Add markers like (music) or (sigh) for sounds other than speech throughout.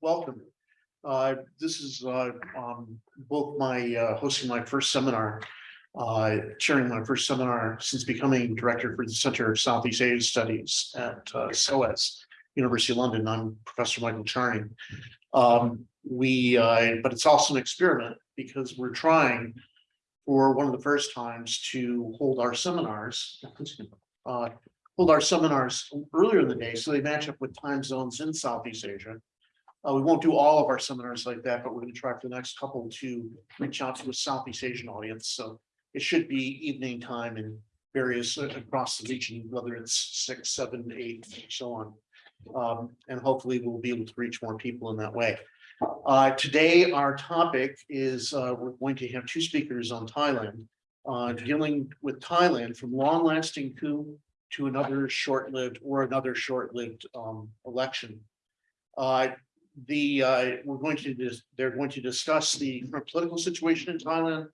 welcome. Uh, this is, uh, um, both my, uh, hosting my first seminar. Uh, chairing my first seminar since becoming director for the Center of Southeast Asia Studies at, uh, SOAS. University of London. I'm Professor Michael Charney. Um, we, uh, but it's also an experiment because we're trying. For one of the first times to hold our seminars. Hold our seminars earlier in the day, so they match up with time zones in Southeast Asia. Uh, we won't do all of our seminars like that, but we're gonna try for the next couple to reach out to a Southeast Asian audience, so. It should be evening time in various uh, across the region, whether it's six, seven, eight, and so on. Um, and hopefully we'll be able to reach more people in that way. Uh, today, our topic is, uh, we're going to have two speakers on Thailand. Uh, dealing with Thailand from long-lasting coup to another short-lived or another short-lived, um, election. Uh, the, uh, we're going to, they're going to discuss the political situation in Thailand.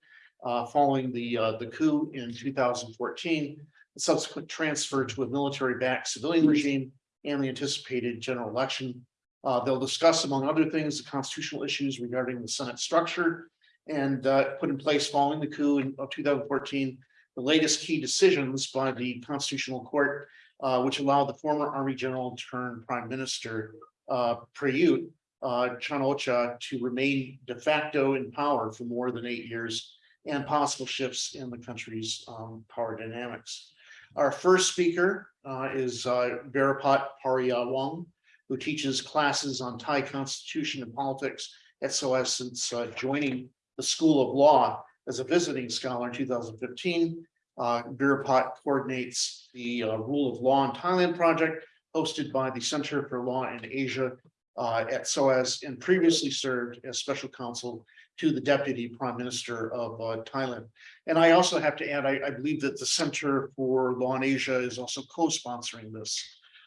Uh, following the, uh, the coup in two thousand fourteen, the subsequent transfer to a military-backed civilian regime. And the anticipated general election. Uh, they'll discuss, among other things, the constitutional issues regarding the Senate structure. And, uh, put in place following the coup in, of two thousand fourteen. The latest key decisions by the Constitutional Court, uh, which allowed the former Army General turned Prime Minister, uh, Prayut. Uh, Chan-o-cha to remain de facto in power for more than eight years and possible shifts in the country's um, power dynamics. Our first speaker uh, is uh, Verapat Pariyawong, who teaches classes on Thai constitution and politics at SOAS since uh, joining the School of Law as a visiting scholar in 2015. Uh, Verapat coordinates the uh, Rule of Law in Thailand project hosted by the Center for Law in Asia uh, at SOAS and previously served as special counsel to the Deputy Prime Minister of uh, Thailand. And I also have to add, I, I believe that the Center for Law in Asia is also co-sponsoring this.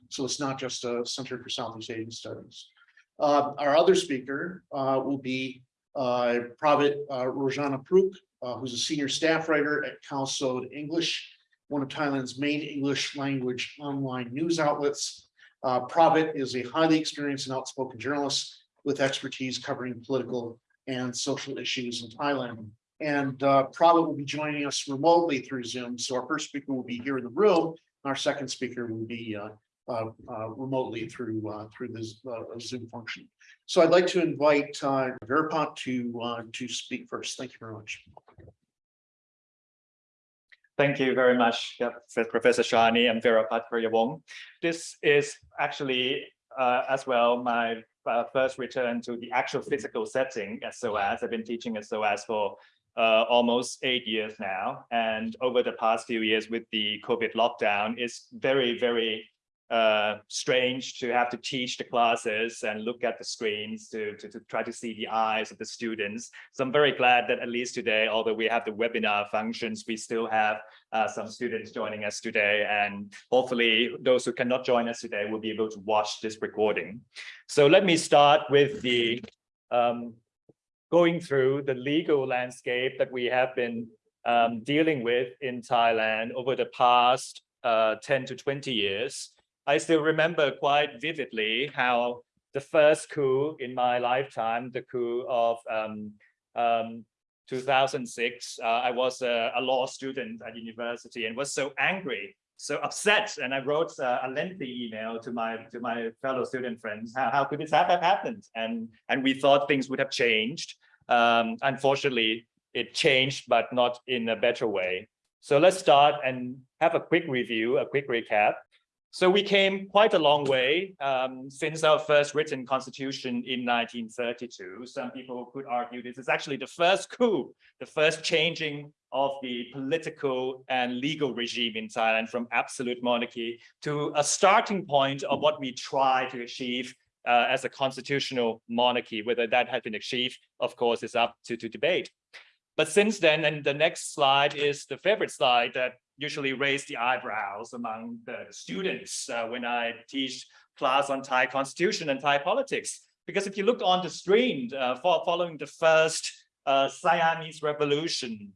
So it's not just a Center for Southeast Asian Studies. Uh, our other speaker uh, will be uh, Pravit uh, Rojanaphruk, who's a senior staff writer at Khaosod English, one of Thailand's main English language online news outlets. Uh, is a highly experienced and outspoken journalist with expertise covering political and social issues in Thailand. And uh, will be joining us remotely through Zoom. So our first speaker will be here in the room. And Our second speaker will be uh, uh, uh, remotely through uh, through this uh, Zoom function. So I'd like to invite uh, Verapat to uh, to speak first. Thank you very much. Thank you very much, Professor Charney and Verapat Pariyawong. This is actually uh, as well my uh, first return to the actual physical setting at SOAS. I've been teaching at SOAS for uh, almost eight years now. And over the past few years with the COVID lockdown, it's very, very uh, strange to have to teach the classes and look at the screens to, to, to, try to see the eyes of the students. So I'm very glad that at least today, although we have the webinar functions, we still have uh, some students joining us today. And hopefully those who cannot join us today will be able to watch this recording. So let me start with the um, going through the legal landscape that we have been um, dealing with in Thailand over the past uh, 10 to 20 years. I still remember quite vividly how the first coup in my lifetime, the coup of um, um, 2006, uh, I was a, a, law student at university and was so angry, so upset, and I wrote uh, a lengthy email to my to my fellow student friends. How, how could this have happened? And and we thought things would have changed. Um, unfortunately, it changed, but not in a better way. So let's start and have a quick review, a quick recap. So we came quite a long way um, since our first written constitution in 1932. Some people could argue this is actually the first coup, the first changing of the political and legal regime in Thailand from absolute monarchy to a starting point of what we try to achieve uh, as a constitutional monarchy. Whether that has been achieved, of course, is up to, to debate. But since then, and the next slide is the favorite slide that usually raise the eyebrows among the students uh, when I teach class on Thai constitution and Thai politics. Because if you look on the screen uh, for, following the first uh, Siamese revolution,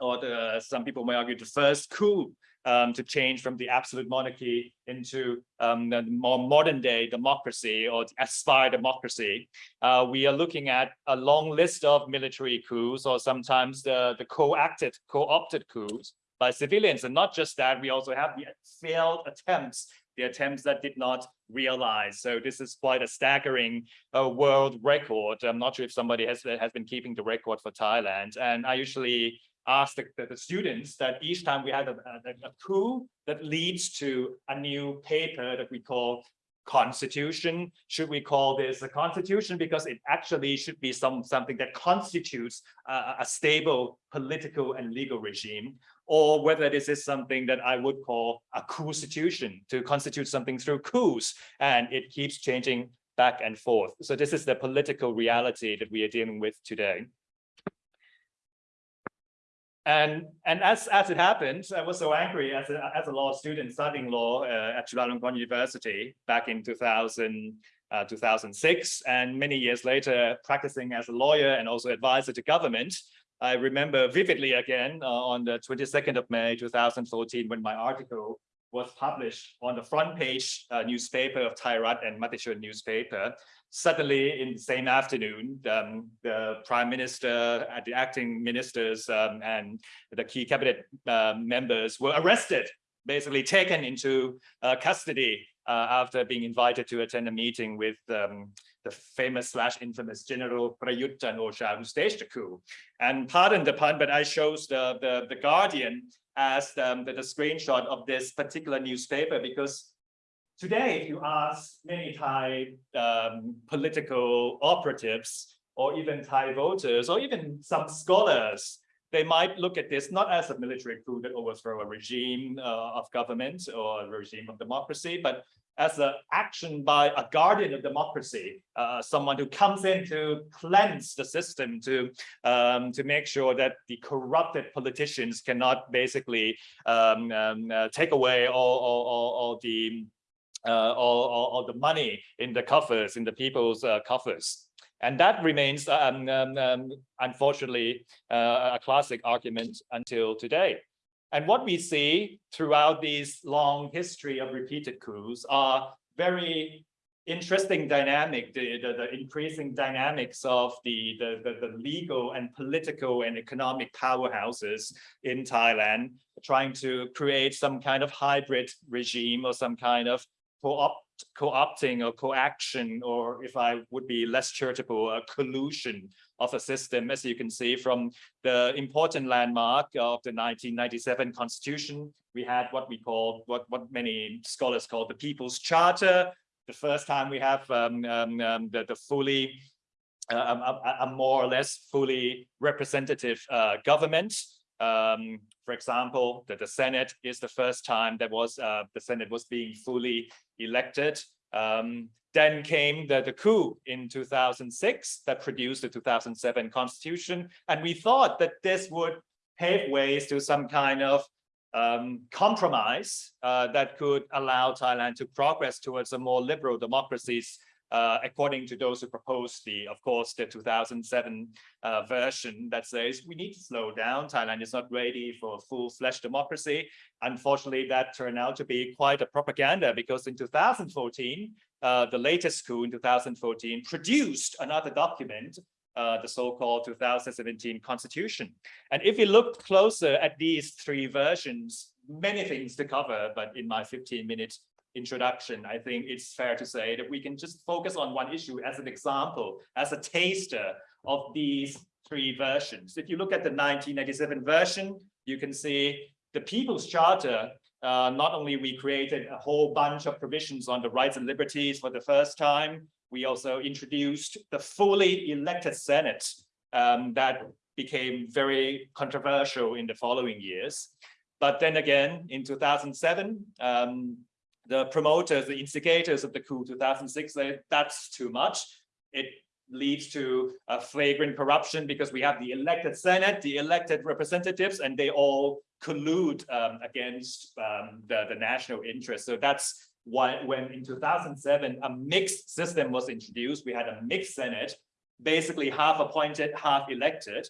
or the, some people may argue the first coup um, to change from the absolute monarchy into um, the more modern day democracy or aspire democracy. Uh, we are looking at a long list of military coups or sometimes the, the co-acted, co-opted coups by civilians. And not just that, we also have the failed attempts, the attempts that did not realize. So this is quite a staggering uh, world record. I'm not sure if somebody has, has been keeping the record for Thailand. And I usually ask the, the, the students that each time we have a, a, a coup that leads to a new paper that we call constitution should we call this a constitution because it actually should be some something that constitutes a stable political and legal regime or whether this is something that I would call a constitution to constitute something through coups and it keeps changing back and forth so this is the political reality that we are dealing with today and and as as it happened, I was so angry as a as a law student studying law uh, at Chulalongkorn University back in 2000 uh, 2006, and many years later practicing as a lawyer and also advisor to government. I remember vividly again uh, on the 22nd of May 2014 when my article was published on the front page uh, newspaper of Thairath and Matichon newspaper. Suddenly in the same afternoon, um, the prime minister, the acting ministers um, and the key cabinet uh, members were arrested, basically taken into uh, custody uh, after being invited to attend a meeting with um, the famous slash infamous General Prayut Chan-o-cha who staged the coup. And pardon the pun, but I chose the, the, the Guardian as um, the, the screenshot of this particular newspaper because Today, if you ask many Thai um, political operatives or even Thai voters or even some scholars, they might look at this not as a military coup that overthrow a regime uh, of government or a regime of democracy, but as an action by a guardian of democracy, uh, someone who comes in to cleanse the system, to um, to make sure that the corrupted politicians cannot basically um, um, uh, take away all, all, all, all the uh, all, all, all, the money in the coffers, in the people's uh, coffers. And that remains, um, um, um, unfortunately, uh, a classic argument until today. And what we see throughout these long history of repeated coups are very interesting dynamic, the, the, the increasing dynamics of the, the, the, the legal and political and economic powerhouses in Thailand, trying to create some kind of hybrid regime or some kind of co-opt co-opting or co-action, or if I would be less charitable, a collusion of a system, as you can see from the important landmark of the 1997 constitution. We had what we call, what, what many scholars call the People's Charter. The first time we have um, um, um, the, the fully, uh, a, a, more or less fully representative uh, government. Um, for example, that the Senate is the first time that was uh, the Senate was being fully elected. Um, then came the, the coup in 2006 that produced the 2007 constitution. And we thought that this would pave ways to some kind of um, compromise uh, that could allow Thailand to progress towards a more liberal democracies uh, according to those who proposed the, of course, the 2007 uh, version that says we need to slow down. Thailand is not ready for full-fledged democracy. Unfortunately, that turned out to be quite a propaganda because in 2014, uh, the latest coup in 2014 produced another document uh, the so-called 2017 constitution. And if you look closer at these three versions, many things to cover, but in my 15 minutes introduction, I think it's fair to say that we can just focus on one issue as an example, as a taster of these three versions. If you look at the 1997 version, you can see the People's Charter, uh, not only we created a whole bunch of provisions on the rights and liberties for the first time, we also introduced the fully elected Senate um, that became very controversial in the following years. But then again, in 2007, um, the promoters, the instigators of the coup 2006, they, that's too much. It leads to a flagrant corruption because we have the elected Senate, the elected representatives, and they all collude um, against um, the, the national interest. So that's why when in 2007, a mixed system was introduced, we had a mixed Senate, basically half appointed, half elected.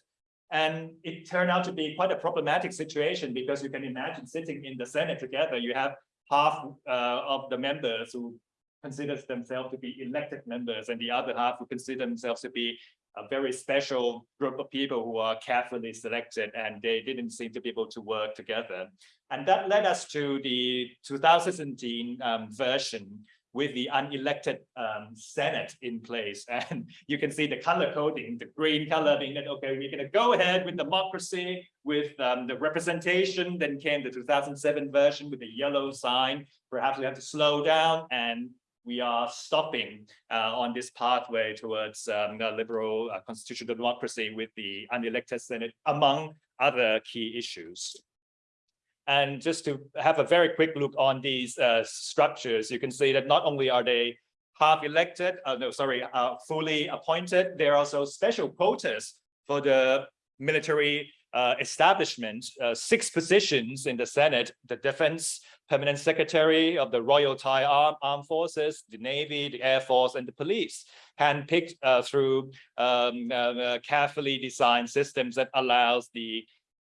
And it turned out to be quite a problematic situation because you can imagine sitting in the Senate together, you have half uh, of the members who considers themselves to be elected members and the other half who consider themselves to be a very special group of people who are carefully selected and they didn't seem to be able to work together. And that led us to the 2017 um, version with the unelected um, Senate in place. (laughs) And you can see the color coding, the green color being that, okay, we're going to go ahead with democracy, with um, the representation. Then came the 2007 version with the yellow sign. Perhaps we have to slow down and we are stopping uh, on this pathway towards um, liberal uh, constitutional democracy with the unelected Senate, among other key issues. And just to have a very quick look on these uh, structures, you can see that not only are they half elected, uh, no, sorry, uh, fully appointed, there are also special quotas for the military uh, establishment, uh, six positions in the Senate, the defense permanent secretary of the Royal Thai Arm, Armed Forces, the Navy, the Air Force, and the police, handpicked uh, through um, uh, carefully designed systems that allows the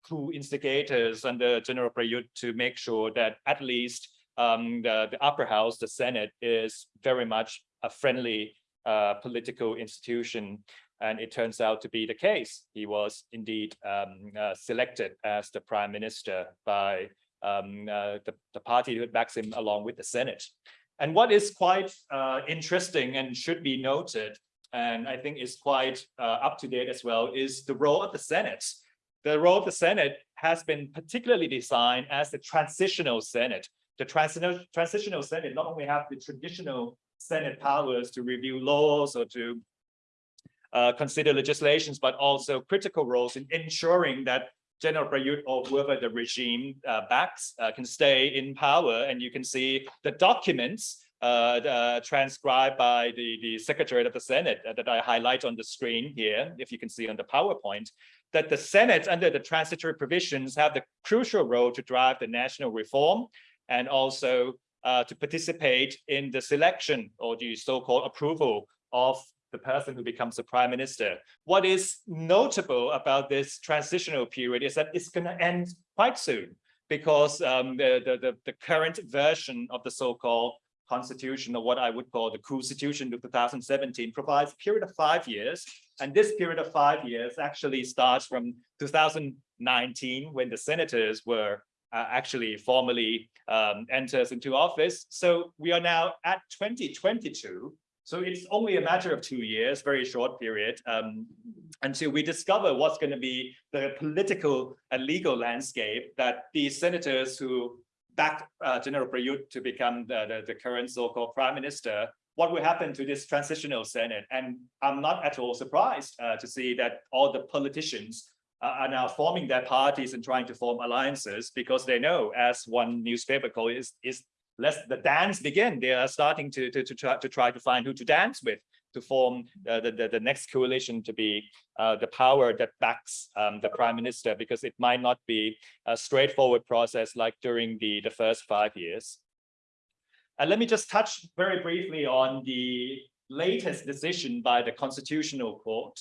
coup instigators under General Prayut to make sure that at least um, the, the upper house, the Senate, is very much a friendly uh, political institution. And it turns out to be the case. He was indeed um, uh, selected as the prime minister by um, uh, the, the party that backs him along with the Senate. And what is quite uh, interesting and should be noted, and I think is quite uh, up to date as well, is the role of the Senate. The role of the Senate has been particularly designed as the transitional Senate. The transitional, transitional Senate not only have the traditional Senate powers to review laws or to uh, consider legislations, but also critical roles in ensuring that General Prayut or whoever the regime uh, backs uh, can stay in power. And you can see the documents uh, uh transcribed by the, the Secretary of the Senate uh, that I highlight on the screen here, if you can see on the PowerPoint, that the Senate under the transitory provisions have the crucial role to drive the national reform and also uh, to participate in the selection or the so-called approval of the person who becomes the prime minister. What is notable about this transitional period is that it's going to end quite soon because um, the, the, the, the, current version of the so-called constitution or what I would call the constitution of 2017 provides a period of five years. And this period of five years actually starts from 2019 when the senators were uh, actually formally um, enters into office. So we are now at 2022 so it's only a matter of two years, very short period, um, until we discover what's going to be the political and legal landscape that these senators who backed uh, General Prayut to become the, the, the current so-called prime minister, what will happen to this transitional Senate? And I'm not at all surprised uh, to see that all the politicians uh, are now forming their parties and trying to form alliances because they know, as one newspaper called is, is let the dance begin. They are starting to, to, to, try, to try to find who to dance with to form uh, the, the, the next coalition to be uh, the power that backs um, the prime minister, because it might not be a straightforward process like during the, the first five years. And let me just touch very briefly on the latest decision by the Constitutional Court,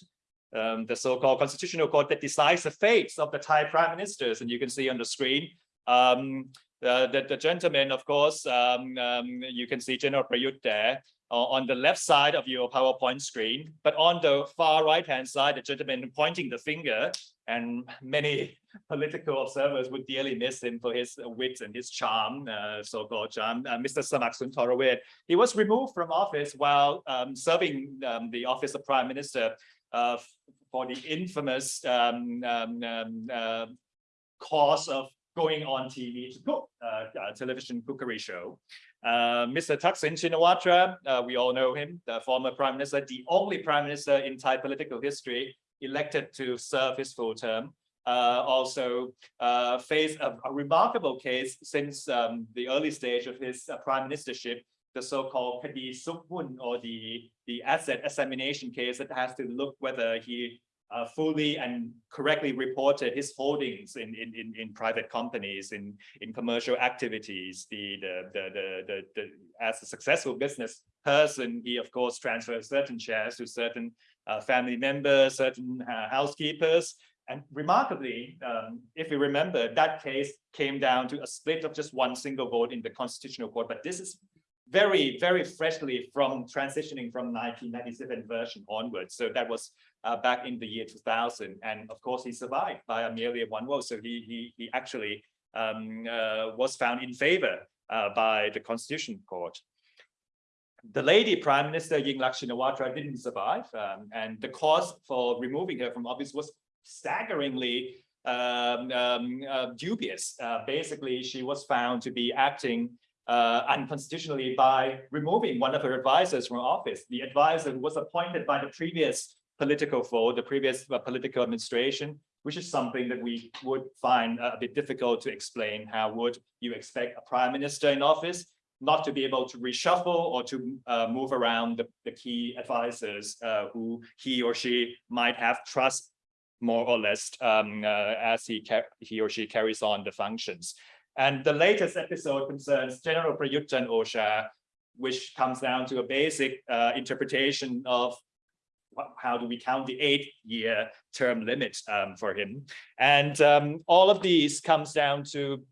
um, the so-called Constitutional Court that decides the fates of the Thai prime ministers. And you can see on the screen, um, uh, the, the gentleman, of course, um, um, you can see General Prayut there on the left side of your PowerPoint screen, but on the far right-hand side, the gentleman pointing the finger, and many (laughs) political observers would dearly miss him for his wit and his charm, uh, so-called charm, uh, Mr. Samak Sundaravej. He was removed from office while um, serving um, the office of Prime Minister uh, for the infamous um, um, um, uh, cause of going on TV to cook, uh, television cookery show. Uh, Mr. Thaksin Shinawatra, uh, we all know him, the former prime minister, the only prime minister in Thai political history elected to serve his full term. Uh, also uh, faced a, a, remarkable case since um, the early stage of his uh, prime ministership, the so-called Kadi Sukhun or the, the asset examination case that has to look whether he uh, fully and correctly reported his holdings in, in, in, in, private companies, in, in commercial activities. The, the, the, the, the, the, as a successful business person, he of course transfers certain shares to certain uh, family members, certain uh, housekeepers, And remarkably, um, if we remember, that case came down to a split of just one single vote in the Constitutional Court. But this is very, very freshly from transitioning from 1997 version onwards. So that was uh, back in the year 2000. And of course, he survived by a merely one vote. So he, he, he actually um, uh, was found in favor uh, by the Constitution Court. The lady Prime Minister Yingluck Shinawatra didn't survive, um, and the cause for removing her from office was staggeringly um, um, uh, dubious. Uh, basically, she was found to be acting uh, unconstitutionally by removing one of her advisors from office. The advisor who was appointed by the previous political fold, the previous uh, political administration, which is something that we would find uh, a bit difficult to explain. How would you expect a prime minister in office not to be able to reshuffle or to uh, move around the, the key advisors uh, who he or she might have trust more or less um, uh, as he, he or she carries on the functions. And the latest episode concerns General Prayut Chan-o-cha, which comes down to a basic uh, interpretation of how do we count the eight year term limit um, for him. And um, all of these comes down to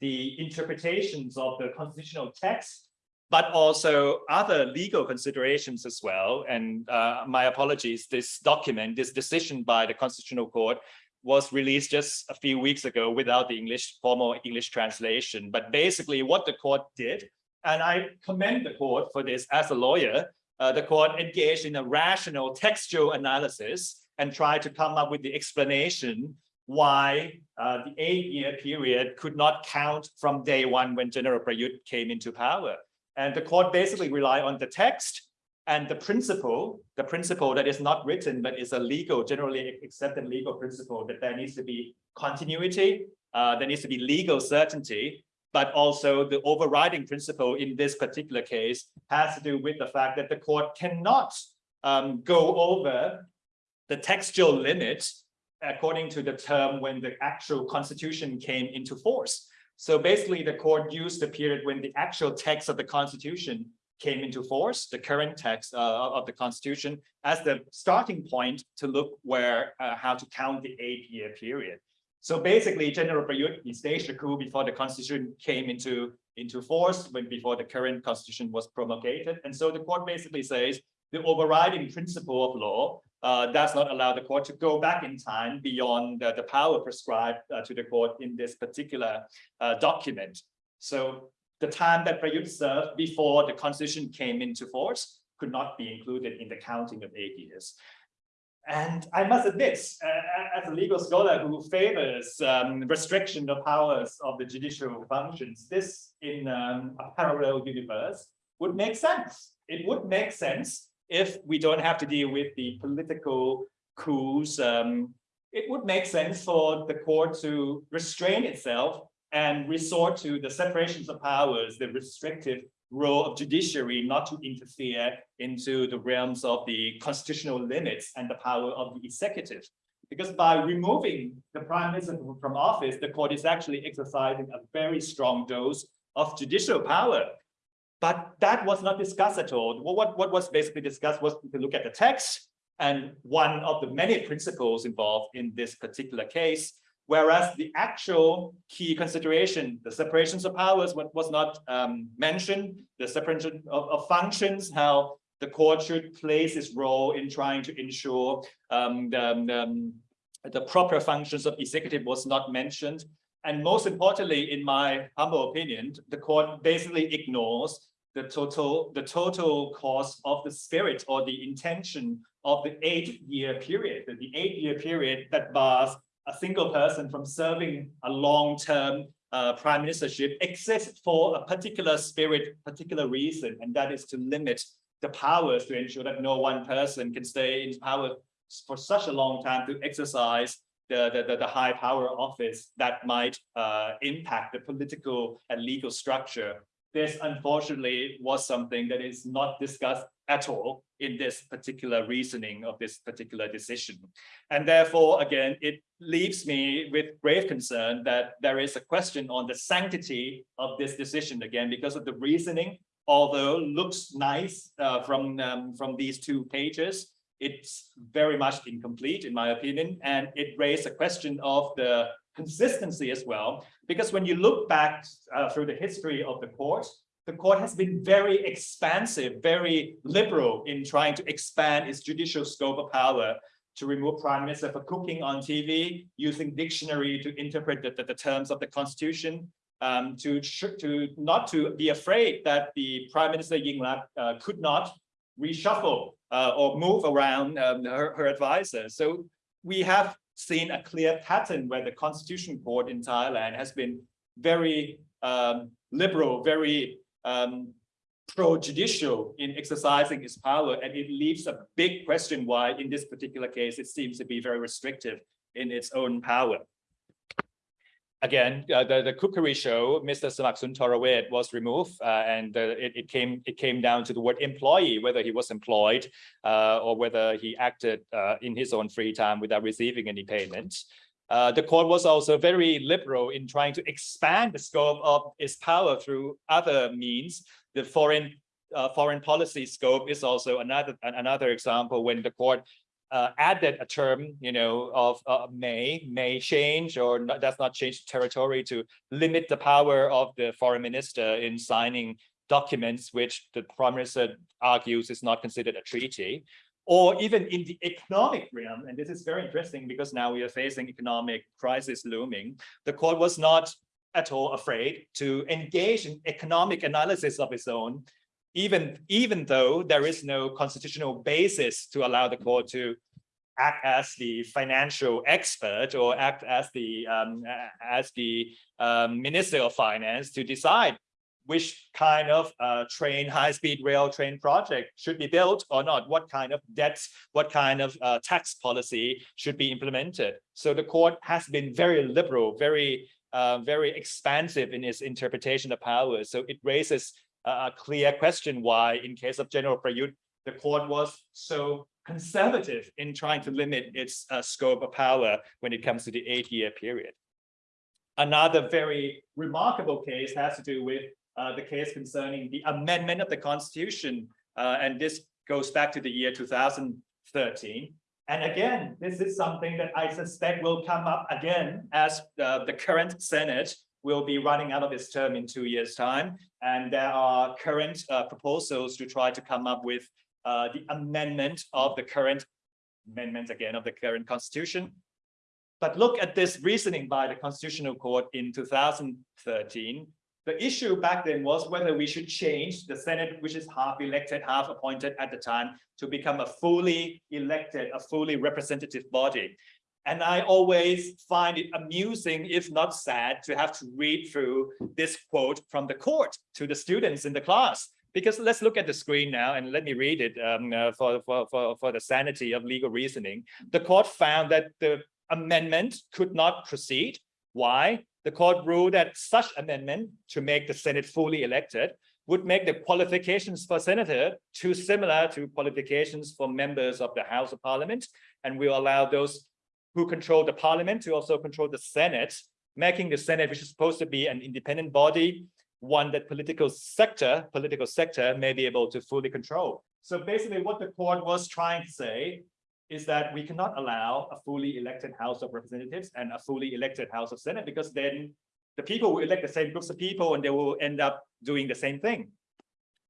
the interpretations of the constitutional text, but also other legal considerations as well. And uh, my apologies, this document, this decision by the Constitutional Court was released just a few weeks ago without the English formal English translation. But basically what the court did, and I commend the court for this as a lawyer, uh, the court engaged in a rational textual analysis and tried to come up with the explanation why uh, the eight-year period could not count from day one when General Prayut came into power. And the court basically relied on the text and the principle, the principle that is not written, but is a legal, generally accepted legal principle that there needs to be continuity, uh, there needs to be legal certainty, but also the overriding principle in this particular case has to do with the fact that the court cannot um, go over the textual limit according to the term when the actual constitution came into force. So basically the court used the period when the actual text of the constitution came into force, the current text uh, of the constitution as the starting point to look where uh, how to count the eight year period. So basically General Prayut, staged a coup before the constitution came into, into force, when before the current constitution was promulgated. And so the court basically says the overriding principle of law uh, does not allow the court to go back in time beyond the, the power prescribed uh, to the court in this particular uh, document. So the time that Prayut served before the constitution came into force could not be included in the counting of eight years. And I must admit, uh, as a legal scholar who favors um, restriction of powers of the judicial functions, this in um, a parallel universe would make sense. It would make sense if we don't have to deal with the political coups. Um, it would make sense for the court to restrain itself and resort to the separations of powers, the restrictive role of judiciary not to interfere into the realms of the constitutional limits and the power of the executive. Because by removing the prime minister from office, the court is actually exercising a very strong dose of judicial power. But that was not discussed at all. What, what was basically discussed was to look at the text and one of the many principles involved in this particular case whereas the actual key consideration, the separations of powers was not um, mentioned, the separation of, of, functions, how the court should place its role in trying to ensure um, the, um, the proper functions of executive was not mentioned. And most importantly, in my humble opinion, the court basically ignores the total, the total cost of the spirit or the intention of the eight-year period, the eight-year period that bars a single person from serving a long-term uh, prime ministership exists for a particular spirit, particular reason, and that is to limit the powers to ensure that no one person can stay in power for such a long time to exercise the, the, the, high power office that might uh, impact the political and legal structure. This unfortunately was something that is not discussed at all in this particular reasoning of this particular decision. And therefore, again, it leaves me with grave concern that there is a question on the sanctity of this decision again, because of the reasoning, although looks nice uh, from, um, from these two pages, it's very much incomplete, in my opinion, and it raised a question of the consistency as well. Because when you look back uh, through the history of the court, the court has been very expansive, very liberal in trying to expand its judicial scope of power to remove prime minister for cooking on TV, using dictionary to interpret the, the, the terms of the constitution, um, to, to not to be afraid that the prime minister Yingluck uh, could not reshuffle uh, or move around um, her, her advisor. So we have seen a clear pattern where the constitution court in Thailand has been very um, liberal, very um, pro-judicial in exercising its power, and it leaves a big question why, in this particular case, it seems to be very restrictive in its own power. Again, uh, the, the cookery show, Mr. Samak Sundaravej was removed, uh, and uh, it, it came it came down to the word employee, whether he was employed uh, or whether he acted uh, in his own free time without receiving any payment. Uh, the court was also very liberal in trying to expand the scope of its power through other means. The foreign uh, foreign policy scope is also another another example when the court uh, added a term, you know, of uh, may may change or not, does not change territory to limit the power of the foreign minister in signing documents which the prime minister argues is not considered a treaty or even in the economic realm, and this is very interesting because now we are facing economic crisis looming, the court was not at all afraid to engage in economic analysis of its own, even, even though there is no constitutional basis to allow the court to act as the financial expert or act as the um, as the um, minister of finance to decide which kind of uh, train, high-speed rail train project should be built or not, what kind of debts, what kind of uh, tax policy should be implemented. So the court has been very liberal, very, uh, very expansive in its interpretation of power. So it raises a clear question why, in case of General Prayut, the court was so conservative in trying to limit its uh, scope of power when it comes to the eight-year period. Another very remarkable case has to do with the case concerning the amendment of the Constitution, uh, and this goes back to the year 2013. And again, this is something that I suspect will come up again as uh, the current Senate will be running out of its term in two years' time. And there are current uh, proposals to try to come up with uh, the amendment of the current amendment again of the current constitution. But look at this reasoning by the Constitutional Court in 2013 the issue back then was whether we should change the Senate, which is half elected, half appointed at the time, to become a fully elected, a fully representative body. And I always find it amusing, if not sad, to have to read through this quote from the court to the students in the class. Because let's look at the screen now and let me read it um, uh, for, for, for, for the sanity of legal reasoning. The court found that the amendment could not proceed. Why? The court ruled that such amendment to make the Senate fully elected would make the qualifications for senator too similar to qualifications for members of the House of Parliament and will allow those who control the parliament to also control the Senate, making the Senate, which is supposed to be an independent body, one that political sector, political sector may be able to fully control. So basically what the court was trying to say is that we cannot allow a fully elected House of Representatives and a fully elected House of Senate because then the people will elect the same groups of people and they will end up doing the same thing.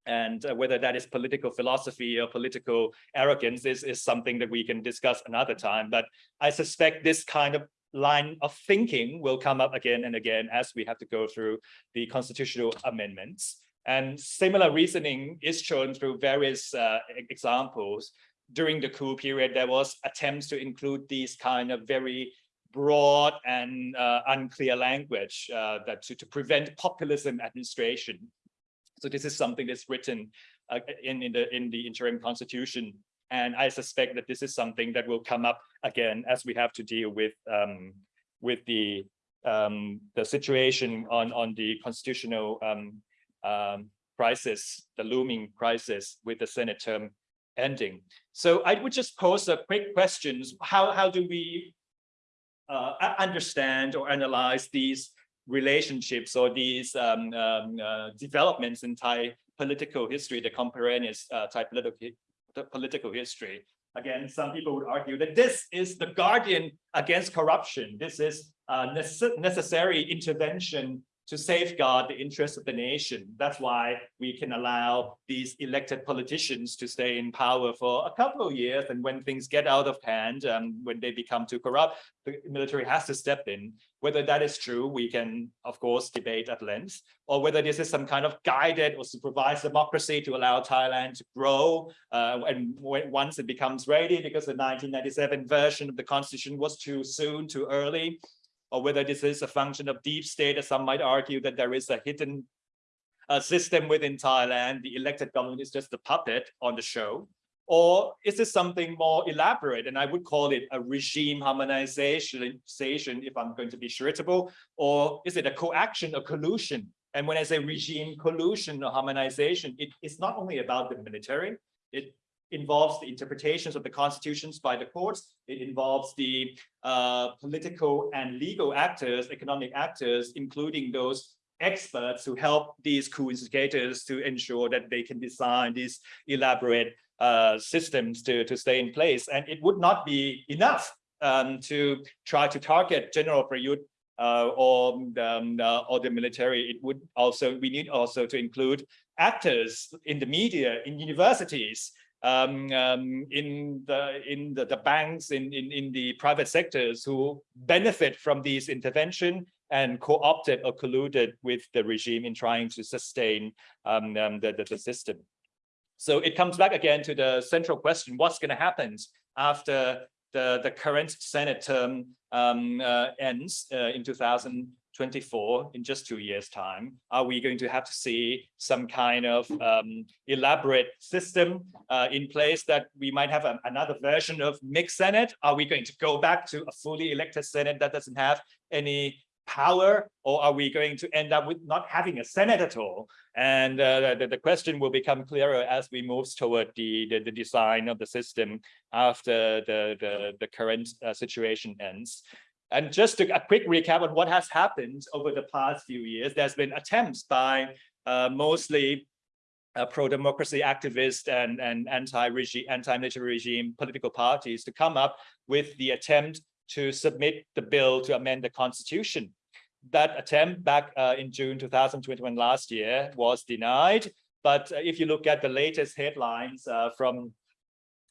And uh, whether that is political philosophy or political arrogance is, is something that we can discuss another time. But I suspect this kind of line of thinking will come up again and again as we have to go through the constitutional amendments. And similar reasoning is shown through various uh, examples during the coup period, there was attempts to include these kind of very broad and uh, unclear language uh, that to, to prevent populism administration. So this is something that's written uh, in, in, the, in the interim constitution. And I suspect that this is something that will come up again as we have to deal with um, with the um, the situation on on the constitutional um, um, crisis, the looming crisis with the Senate term ending. So I would just pose a quick questions. How, how do we uh, understand or analyze these relationships or these um, um, uh, developments in Thai political history, the contemporaneous uh, Thai political, political history? again, some people would argue that this is the guardian against corruption. This is necessary intervention to safeguard the interests of the nation. That's why we can allow these elected politicians to stay in power for a couple of years. And when things get out of hand, um, when they become too corrupt, the military has to step in. Whether that is true, we can, of course, debate at length, or whether this is some kind of guided or supervised democracy to allow Thailand to grow. Uh, and once it becomes ready, because the 1997 version of the constitution was too soon, too early, or whether this is a function of deep state, as some might argue that there is a hidden uh, system within Thailand, the elected government is just a puppet on the show, or is this something more elaborate? And I would call it a regime harmonization, if I'm going to be charitable, or is it a coaction or collusion? And when I say regime collusion or harmonization, it is not only about the military, it involves the interpretations of the constitutions by the courts. It involves the uh, political and legal actors, economic actors, including those experts who help these coup instigators to ensure that they can design these elaborate uh, systems to, to stay in place. And it would not be enough um, to try to target General Prayut uh, or, um, uh, or the military. It would also, we need also to include actors in the media, in universities, um, um, in the in the, the banks, in, in, in the private sectors who benefit from these intervention and co-opted or colluded with the regime in trying to sustain um, um, the, the, the system. So it comes back again to the central question, what's going to happen after the, the current Senate term um, uh, ends uh, in 2024, in just two years time? Are we going to have to see some kind of um, elaborate system uh, in place that we might have a, another version of mixed Senate? Are we going to go back to a fully elected Senate that doesn't have any power or are we going to end up with not having a senate at all and uh, the, the question will become clearer as we move toward the, the, the design of the system after the the, the current uh, situation ends and just to, a quick recap on what has happened over the past few years there's been attempts by uh, mostly uh, pro-democracy activists and, and anti-regime, anti-military regime political parties to come up with the attempt to submit the bill to amend the constitution. That attempt back uh, in June 2021 last year was denied. But uh, if you look at the latest headlines uh, from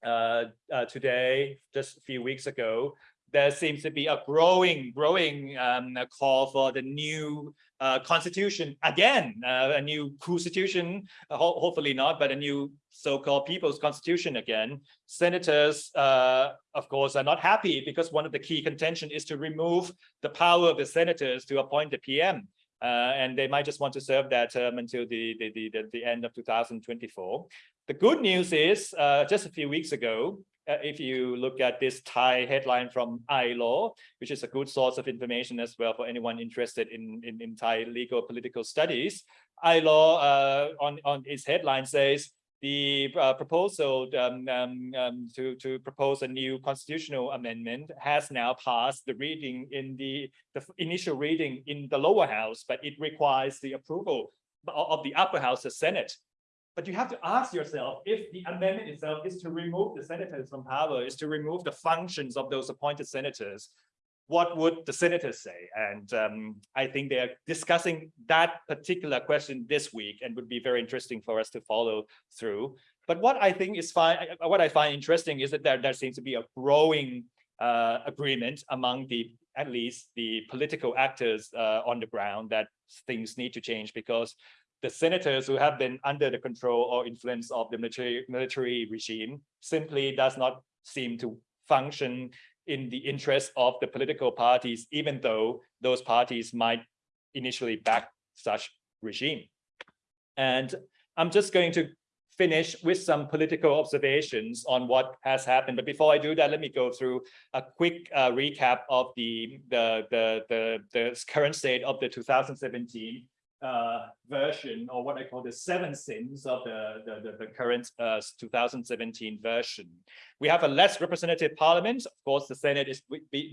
uh, today, just a few weeks ago, there seems to be a growing, growing um, call for the new uh, constitution again, uh, a new constitution, uh, ho hopefully not, but a new so-called people's constitution again. Senators, uh, of course, are not happy because one of the key contention is to remove the power of the senators to appoint the PM. Uh, and they might just want to serve that term until the, the, the, the, end of 2024. The good news is, just a few weeks ago, uh, if you look at this Thai headline from iLaw, which is a good source of information as well for anyone interested in, in, in Thai legal political studies, iLaw uh, on, on its headline says, the uh, proposal um, um, um, to, to propose a new constitutional amendment has now passed the reading in the, the initial reading in the lower house, but it requires the approval of the upper house, the Senate. But you have to ask yourself if the amendment itself is to remove the senators from power, is to remove the functions of those appointed senators, what would the senators say? And um, I think they're discussing that particular question this week and would be very interesting for us to follow through. But what I think is fine, what I find interesting is that there, there seems to be a growing uh, agreement among the at least the political actors uh, on the ground that things need to change because the senators who have been under the control or influence of the military, military regime simply does not seem to function in the interest of the political parties, even though those parties might initially back such regime. And I'm just going to finish with some political observations on what has happened. But before I do that, let me go through a quick uh, recap of the, the, the, the, the current state of the 2017 uh, version or what I call the seven sins of the, the, the, the current uh, 2017 version. We have a less representative parliament. Of course, the Senate is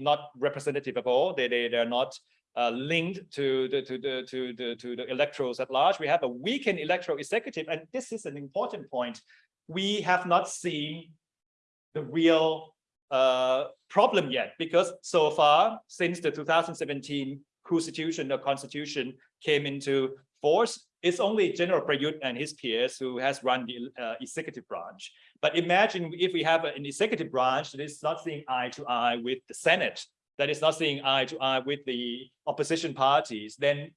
not representative at all. They, they, they're not uh, linked to the, to, the, to, the, to the electorals at large. We have a weakened electoral executive. And this is an important point. We have not seen the real uh, problem yet, because so far, since the 2017 constitution or constitution came into force, it's only General Prayut and his peers who has run the uh, executive branch. But imagine if we have an executive branch that is not seeing eye to eye with the Senate, that is not seeing eye to eye with the opposition parties, then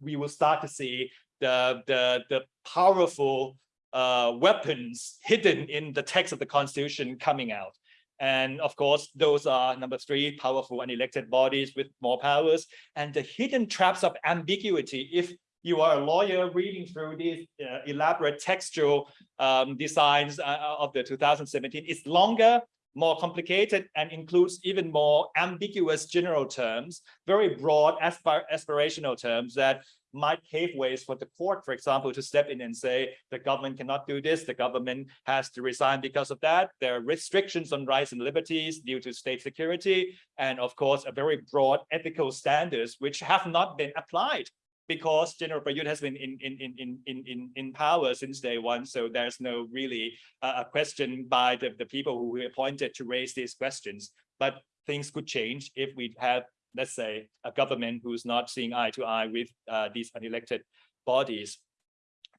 we will start to see the, the, the powerful uh, weapons hidden in the text of the constitution coming out. And of course, those are number three, powerful unelected bodies with more powers and the hidden traps of ambiguity. If you are a lawyer reading through these uh, elaborate textual um, designs uh, of the 2017, it's longer, more complicated, and includes even more ambiguous general terms, very broad aspir aspirational terms that might pave ways for the court, for example, to step in and say the government cannot do this, the government has to resign because of that. There are restrictions on rights and liberties due to state security, and of course, a very broad ethical standards which have not been applied because General Prayut has been in, in, in, in, in, in power since day one. So there's no really uh, a question by the, the people who were appointed to raise these questions. But things could change if we have, let's say, a government who's not seeing eye to eye with uh, these unelected bodies.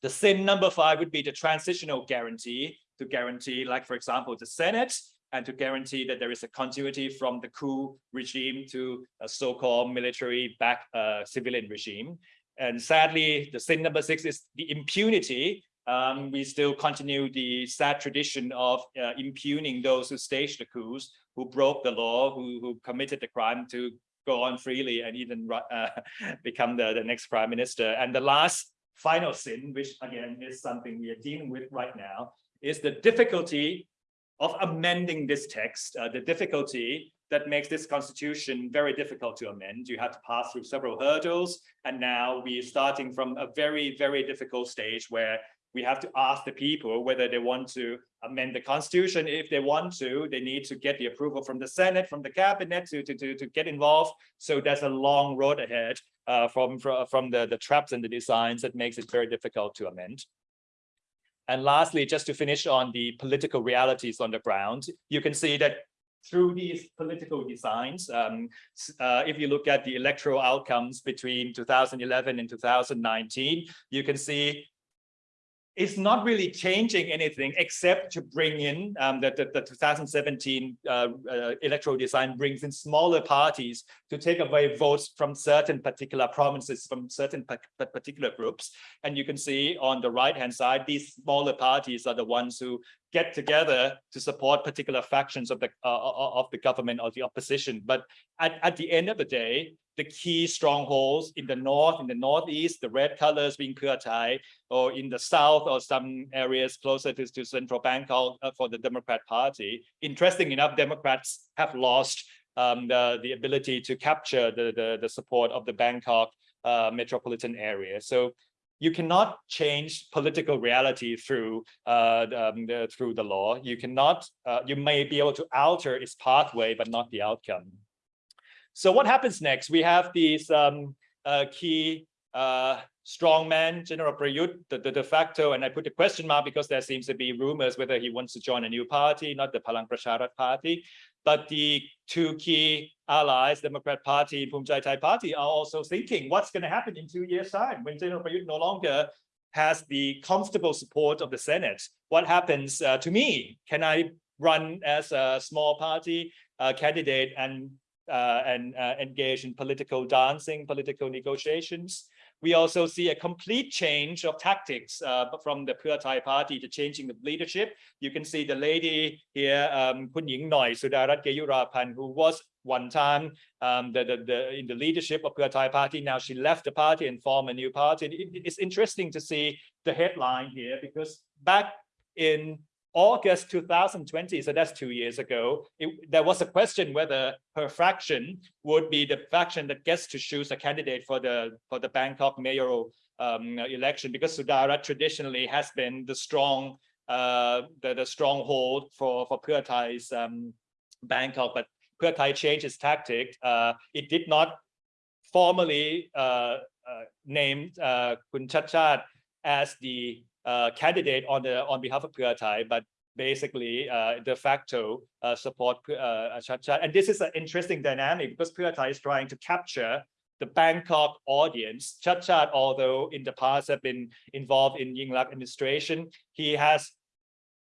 The sin number five would be the transitional guarantee to guarantee, like, for example, the Senate and to guarantee that there is a continuity from the coup regime to a so-called military back uh, civilian regime. And sadly, the sin number six is the impunity. Um, we still continue the sad tradition of uh, impugning those who staged the coups, who broke the law, who, who committed the crime to go on freely and even uh, (laughs) become the, the next prime minister. And the last final sin, which again is something we are dealing with right now, is the difficulty of amending this text, uh, the difficulty that makes this constitution very difficult to amend. You have to pass through several hurdles. And now we're starting from a very, very difficult stage where we have to ask the people whether they want to amend the constitution. If they want to, they need to get the approval from the Senate, from the cabinet to, to, to, to get involved. So there's a long road ahead uh, from, from, the, the traps and the designs that makes it very difficult to amend. And lastly, just to finish on the political realities on the ground, you can see that through these political designs, um, uh, if you look at the electoral outcomes between 2011 and 2019, you can see it's not really changing anything except to bring in um, the, the, the 2017 uh, uh, electoral design brings in smaller parties to take away votes from certain particular provinces, from certain particular groups. And you can see on the right hand side, these smaller parties are the ones who get together to support particular factions of the uh, of the government or the opposition. But at, at the end of the day, the key strongholds in the north, in the northeast, the red colors being Thai, or in the south or some areas closer to, to central Bangkok uh, for the Democrat Party. Interesting enough, Democrats have lost um, the, the ability to capture the, the, the support of the Bangkok uh, metropolitan area. So you cannot change political reality through uh, um, the, through the law. You cannot, uh, you may be able to alter its pathway, but not the outcome. So what happens next? We have these um, uh, key uh, strongman, General Prayut, the, the de facto, and I put a question mark because there seems to be rumors whether he wants to join a new party, not the Palang Pracharat party. But the two key allies, Democrat Party and Chai Thai Party, are also thinking what's going to happen in two years' time when General Prayut no longer has the comfortable support of the Senate. What happens uh, to me? Can I run as a small party uh, candidate and and uh, engage in political dancing, political negotiations. We also see a complete change of tactics uh, from the Pheu Thai party to changing the leadership. You can see the lady here, um, Kun Ying Noi Sudarat Keyuraphan, who was one time um, the, the, the, in the leadership of Pheu Thai party. Now she left the party and formed a new party. It, it's interesting to see the headline here because back in August 2020, so that's two years ago, it, there was a question whether her faction would be the faction that gets to choose a candidate for the for the Bangkok mayoral um, election because Sudarat traditionally has been the strong uh, the, the stronghold for for Pheu Thai's um, Bangkok, but Pheu Thai changed its tactic. Uh, it did not formally uh, uh, uh, Kun Chat as the uh, candidate on the on behalf of Pheu Thai, but basically uh, de facto uh, support uh, Chadchart. And this is an interesting dynamic because Pheu Thai is trying to capture the Bangkok audience. Chadchart, although in the past have been involved in Yingluck administration, he has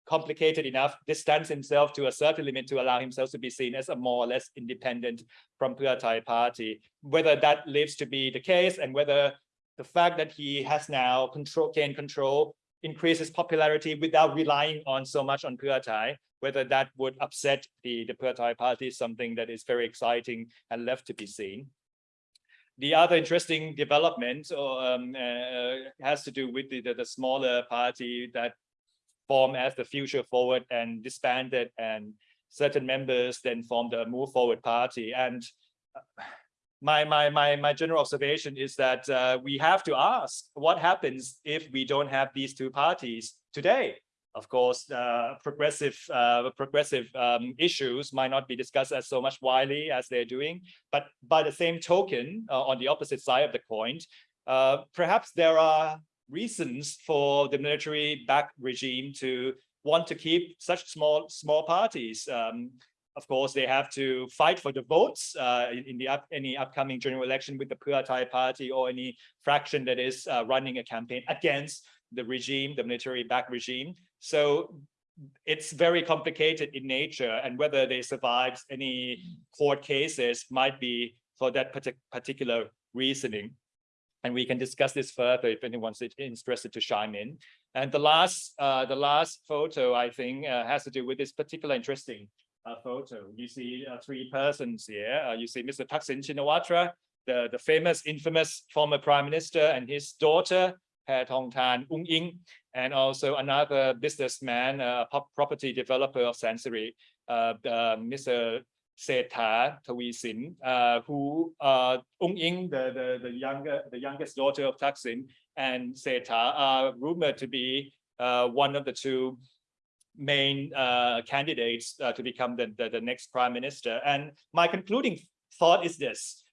complicated enough, distance himself to a certain limit to allow himself to be seen as a more or less independent from Pheu Thai party. Whether that lives to be the case and whether the fact that he has now control, gained control, increases popularity without relying on so much on Pheu Thai, whether that would upset the, the Pheu Thai party is something that is very exciting and left to be seen. The other interesting development um, uh, has to do with the, the, the smaller party that formed as the Future Forward and disbanded and certain members then formed a Move Forward party. And uh, my, my, my, my general observation is that uh, we have to ask what happens if we don't have these two parties today. Of course, uh, progressive uh, progressive um, issues might not be discussed as so much widely as they're doing, but by the same token, uh, on the opposite side of the coin, uh, perhaps there are reasons for the military back regime to want to keep such small small parties. Um, of course, they have to fight for the votes uh, in, the up, any upcoming general election with the Pheu Thai party or any fraction that is uh, running a campaign against the regime, the military back regime. So it's very complicated in nature and whether they survive any court cases might be for that partic particular reasoning. And we can discuss this further if anyone's interested to chime in. And the last, uh, the last photo, I think, uh, has to do with this particular interesting uh, photo. You see uh, three persons here. Uh, you see Mr. Thaksin Shinawatra, the, the famous, infamous former prime minister and his daughter, Tong Tan Ung Ing, and also another businessman, a property developer of Sansiri, uh, Mr. Srettha Thavisin, uh, who uh, Ung Ing, the, the, the younger, the youngest daughter of Thaksin, and Srettha are rumored to be uh, one of the two main uh, candidates uh, to become the, the, the next prime minister. And my concluding thought is this.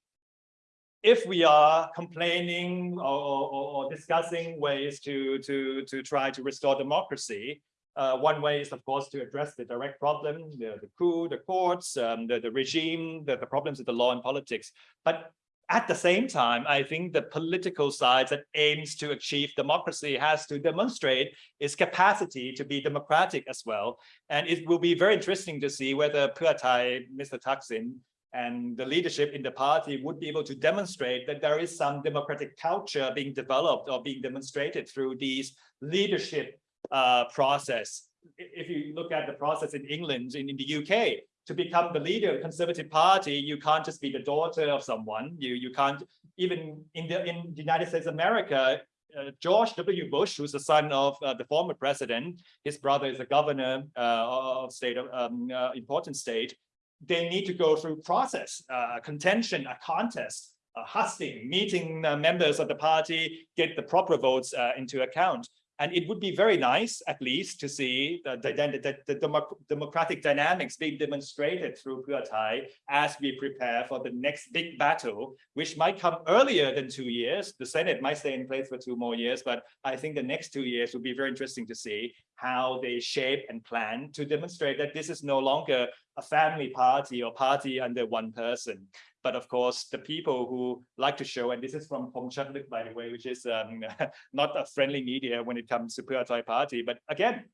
If we are complaining or, or, or discussing ways to, to, to try to restore democracy, uh, one way is, of course, to address the direct problem, the, the coup, the courts, um, the, the regime, the, the problems of the law and politics. But at the same time, I think the political side that aims to achieve democracy has to demonstrate its capacity to be democratic as well. And it will be very interesting to see whether Pheu Thai, Mr. Thaksin, and the leadership in the party would be able to demonstrate that there is some democratic culture being developed or being demonstrated through these leadership uh, process. If you look at the process in England, in, in the UK, to become the leader of the Conservative Party, you can't just be the daughter of someone. You you can't even in the in the United States of America. Uh, George W. Bush, who's the son of uh, the former president, his brother is a governor uh, of state of um, uh, important state. They need to go through process, uh, contention, a contest, a hustling, meeting uh, members of the party, get the proper votes into account. And it would be very nice, at least, to see the, the, the, the democratic dynamics being demonstrated through Pheu Thai as we prepare for the next big battle, which might come earlier than two years. The Senate might stay in place for two more years, but I think the next two years will be very interesting to see how they shape and plan to demonstrate that this is no longer a family party or party under one person. But of course, the people who like to show, and this is from Pong Chatluk, by the way, which is um, (laughs) not a friendly media when it comes to Pheu Thai party, but again,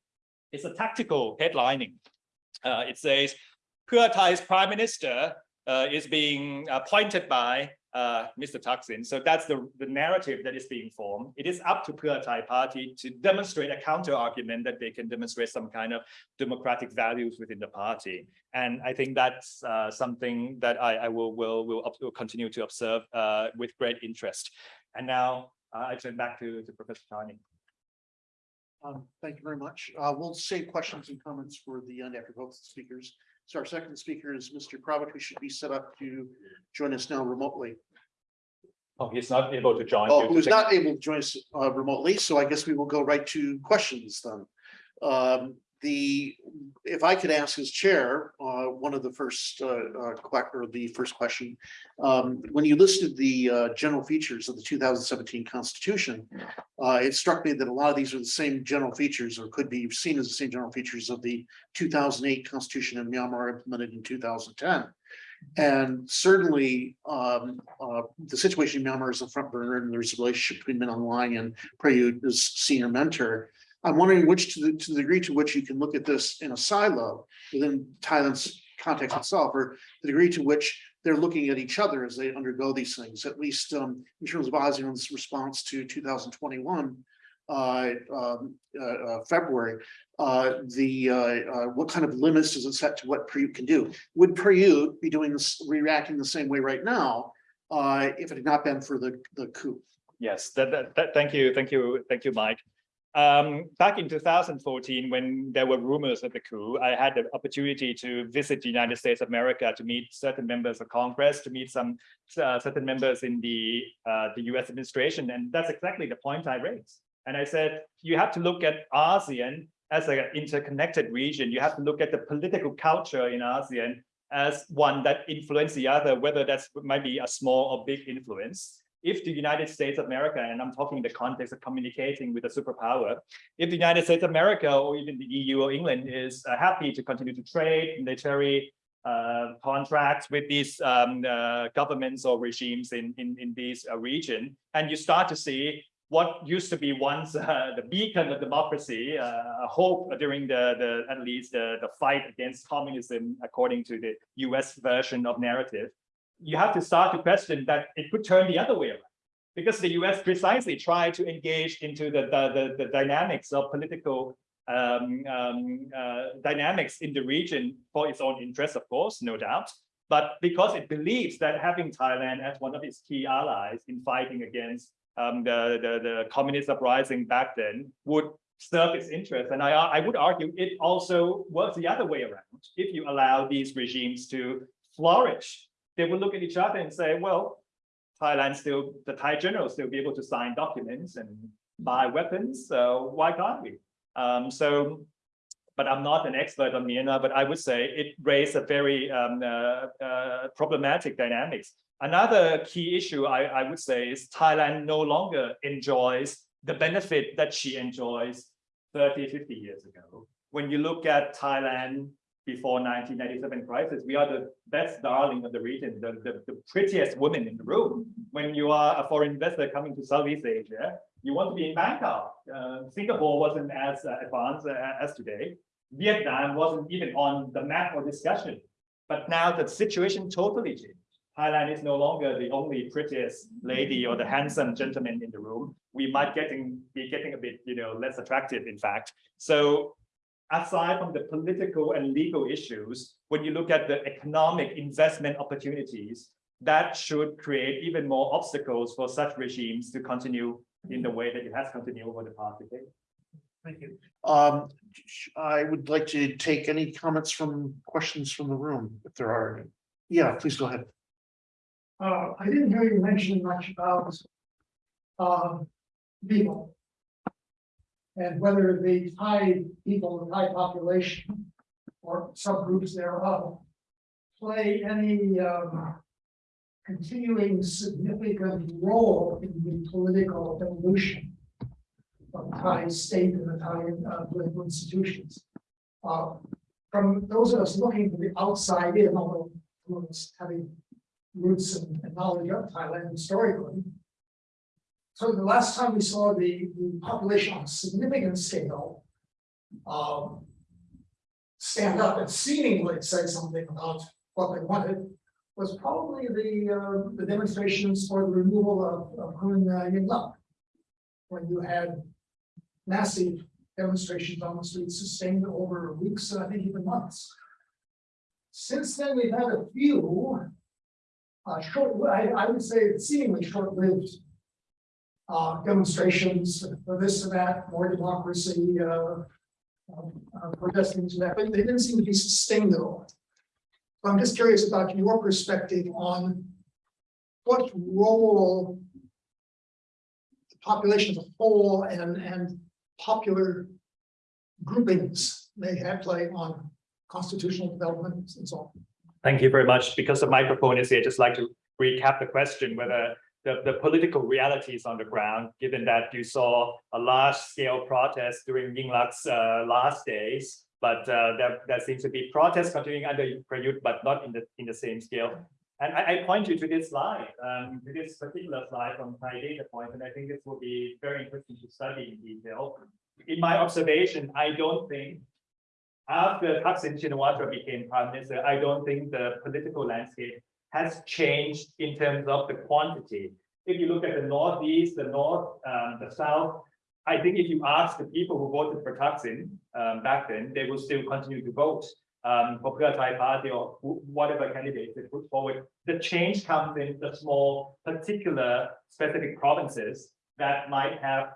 it's a tactical headlining. Uh, it says, Thai's prime minister uh, is being appointed by uh, Mr. Thaksin. So that's the, the narrative that is being formed. It is up to Pheu Thai party to demonstrate a counter argument that they can demonstrate some kind of democratic values within the party. And I think that's uh, something that I, I will, will, will, will, continue to observe uh, with great interest. And now uh, I turn back to, to Professor Charney. Um, thank you very much. Uh, we'll save questions and comments for the end after both speakers. So our second speaker is Mr. Kravit, who should be set up to join us now remotely. Oh, he's not able to join. Oh, who's not able to join us uh, remotely, so I guess we will go right to questions then. Um, the, if I could ask as chair, uh, one of the first, uh, uh, or the first question. Um, when you listed the, uh, general features of the two thousand seventeen constitution. Uh, it struck me that a lot of these are the same general features or could be seen as the same general features of the two thousand eight constitution in Myanmar implemented in two thousand ten. And certainly, um, uh, the situation in Myanmar is a front burner and there's a relationship between Min Hlaing and Prayut as senior mentor. I'm wondering which to the, to the degree to which you can look at this in a silo within Thailand's context itself, or the degree to which they're looking at each other as they undergo these things, at least um, in terms of ASEAN's response to two thousand twenty-one. Uh, um, uh, uh, February, uh, the, uh, uh, what kind of limits does it set to what Prayut can do? Would Prayut be doing this, reacting the same way right now? If it had not been for the, the coup? Yes, that, that, that- thank you, thank you, thank you, Mike. Um, back in two thousand fourteen, when there were rumors of the coup, I had the opportunity to visit the United States of America to meet certain members of Congress, to meet some uh, certain members in the uh, the US administration, and that's exactly the point I raised. And I said, you have to look at ASEAN as an interconnected region. You have to look at the political culture in ASEAN as one that influence the other, whether that's might be a small or big influence if the United States of America, and I'm talking in the context of communicating with a superpower, if the United States of America or even the EU or England is uh, happy to continue to trade military uh, contracts with these um, uh, governments or regimes in, in, in this uh, region, and you start to see what used to be once (laughs) uh, the beacon of democracy, uh, a hope during the, the at least the, the fight against communism, according to the US version of narrative, you have to start to question that it could turn the other way around. Because the US precisely tried to engage into the, the, the, the dynamics of political um, um, uh, dynamics in the region for its own interests, of course, no doubt. But because it believes that having Thailand as one of its key allies in fighting against um, the, the, the communist uprising back then would serve its interest. And I, I would argue it also works the other way around. If you allow these regimes to flourish they will look at each other and say, well, Thailand still, the Thai generals still be able to sign documents and buy weapons, so why can't we? Um, so, but I'm not an expert on Myanmar, but I would say it raised a very um, uh, uh, problematic dynamics. Another key issue I, I would say is Thailand no longer enjoys the benefit that she enjoys 30, 50 years ago. When you look at Thailand before 1997 crisis, we are the best darling of the region, the, the, the prettiest woman in the room. When you are a foreign investor coming to Southeast Asia, you want to be in Bangkok. Uh, Singapore wasn't as uh, advanced uh, as today. Vietnam wasn't even on the map or discussion. But now the situation totally changed. Thailand is no longer the only prettiest lady or the handsome gentleman in the room. We might getting be getting a bit, you know, less attractive, in fact. So aside from the political and legal issues, when you look at the economic investment opportunities, that should create even more obstacles for such regimes to continue in the way that it has continued over the past decade. Thank you. Um, I would like to take any comments from questions from the room, if there are any. Yeah, please go ahead. Uh, I didn't hear you mention much about. Um, people. And whether the Thai people, the Thai population. Or subgroups thereof. Play any, um. Continuing significant role in the political evolution. Of Thai state and the Thai uh, political institutions. Uh, from those of us looking from the outside in, although. Having roots and knowledge of Thailand historically. So the last time we saw the, the population on a significant scale. Um. Stand up and seemingly say something about what they wanted. Was probably the, uh, the demonstrations for the removal of, of Hun uh, Lam. When you had massive demonstrations on the streets sustained over weeks, and I think even months. Since then, we've had a few uh, short, I, I would say seemingly short-lived. Uh, demonstrations for this and that, more democracy, uh. um, uh, protesting to that, but they didn't seem to be sustained at all. So I'm just curious about your perspective on. What role. The population as a whole and, and popular. groupings may have play on constitutional development and so on. Thank you very much. Because the microphone is here, I'd just like to recap the question whether the, the political realities on the ground, given that you saw a large scale protest during Yingluck's uh, last days, but uh, there, there seems to be protests continuing under Prayut, but not in the, in the same scale. And I, I point you to this slide, um, to this particular slide from Thai data point, and I think this will be very interesting to study in detail. In my observation, I don't think after Thaksin Shinawatra became prime minister, I don't think the political landscape has changed in terms of the quantity. If you look at the northeast, the north, um, the south, I think if you ask the people who voted for Thaksin um, back then, they will still continue to vote um, for Pheu Thai Party or whatever candidate they put forward. The change comes in the small, particular, specific provinces that might have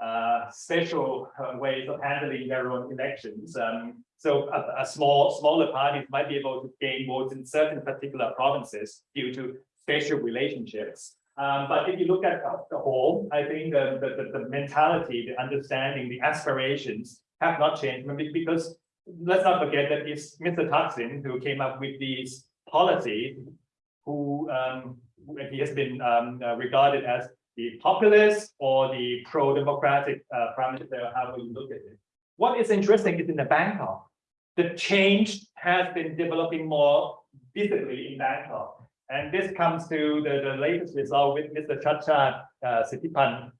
uh, special uh, ways of handling their own elections. Um, so a, a small, smaller parties might be able to gain votes in certain particular provinces due to spatial relationships. Um, but if you look at the- whole, I think the, the, the- mentality, the understanding, the aspirations have not changed because let's not forget that it's Mr. Thaksin who came up with these policies who um, he has been um, uh, regarded as the populist or the pro-democratic uh, prime minister, however you look at it. What is interesting is in the Bangkok, the change has been developing more visibly in Bangkok. And this comes to the, the latest result with Mr. Chacha uh, Sittipunt,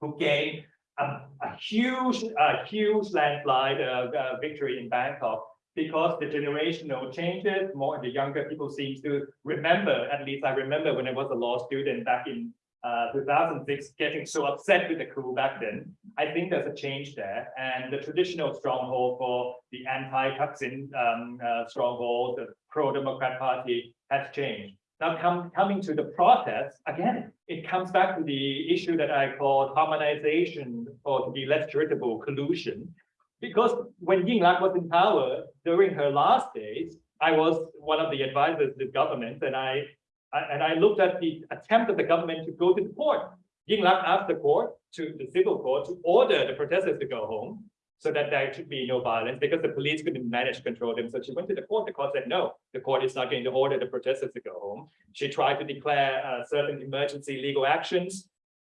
who gained a, a huge, a huge landslide uh, uh, victory in Bangkok because the generational changes, more the younger people seem to remember, at least I remember when I was a law student back in uh, 2006, getting so upset with the coup back then. I think there's a change there and the traditional stronghold for the anti-Thaksin um, uh, stronghold, the pro-democrat party has changed. Now coming to the protest, again, it comes back to the issue that I call harmonization or to be less charitable collusion. Because when Yingluck was in power during her last days, I was one of the advisors to the government and I- and I looked at the attempt of the government to go to the court. Yingluck asked the court to the civil court to order the protesters to go home so that there should be no violence because the police couldn't manage to control them. So she went to the court. The court said, no, the court is not going to order the protesters to go home. She tried to declare uh, certain emergency legal actions.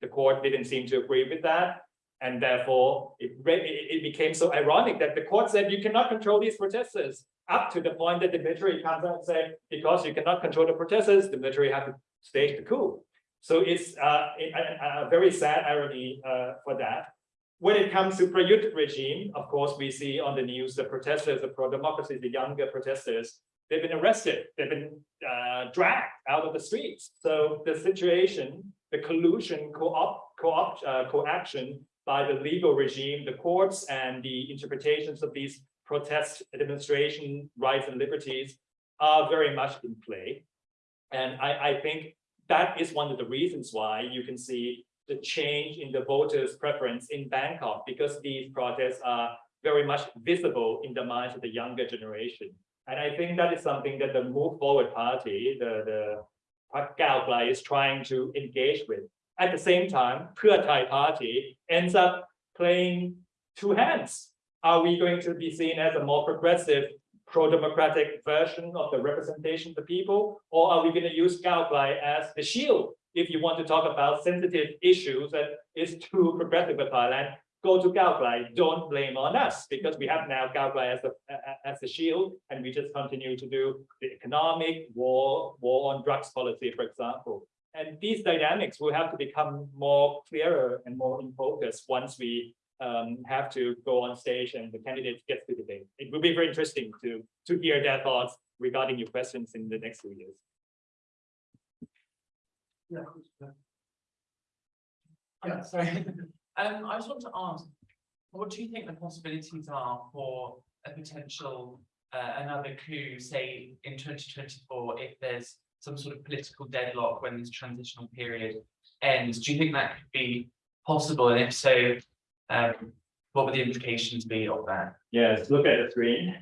The court didn't seem to agree with that. And therefore, it, it it became so ironic that the court said you cannot control these protesters up to the point that the military comes out and said, because you cannot control the protesters, the military have to stage the coup. So it's uh, a, a- a very sad irony uh, for that. When it comes to Prayut regime, of course, we see on the news, the protesters, the pro-democracy, the younger protesters, they've been arrested, they've been uh, dragged out of the streets. So the situation, the collusion, co-op, co-op, uh, co-action by the legal regime, the courts and the interpretations of these protest demonstration rights and liberties are very much in play. And I, I think that is one of the reasons why you can see the change in the voters' preference in Bangkok, because these protests are very much visible in the minds of the younger generation. And I think that is something that the Move Forward Party, the, the Klai is trying to engage with. At the same time, Pheu Thai Party ends up playing two hands. Are we going to be seen as a more progressive, pro-democratic version of the representation of the people? Or are we going to use Gao Klai as the shield? If you want to talk about sensitive issues that is too progressive for Thailand, go to Gao Klai, don't blame on us, because we have now Gao Klai as a- as a shield, and we just continue to do the economic war, war on drugs policy, for example. And these dynamics will have to become more clearer and more in focus once we um, have to go on stage and the candidates get to debate. It will be very interesting to, to hear their thoughts regarding your questions in the next few years. Yeah. Yeah, sorry. (laughs) Um, I just want to ask, what do you think the possibilities are for a potential, uh, another coup, say, in twenty twenty-four, if there's some sort of political deadlock when this transitional period ends? Do you think that could be possible? And if so, um, what would the implications be of that? Yes, look at the screen.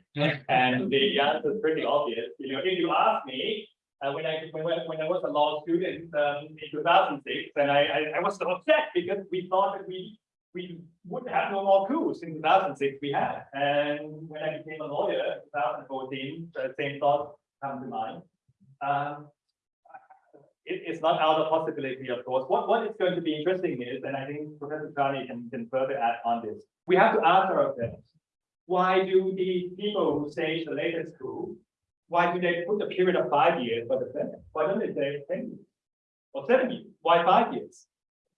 And the answer is pretty obvious. You know, if you ask me, uh, when I, when, when I was a law student, um, in two thousand six, and I, I, I was so upset because we thought that we we would have no more coups in two thousand six we had, and when I became a lawyer in two thousand fourteen, the same thought come to mind. Um, it, it's not out of possibility, of course. What, what is going to be interesting is, and I think Professor Charney can, can further add on this, we have to ask ourselves, why do the people who stage the latest coup, why do they put a period of five years for the Senate? Why don't they say ten years? Or seven years? Why five years?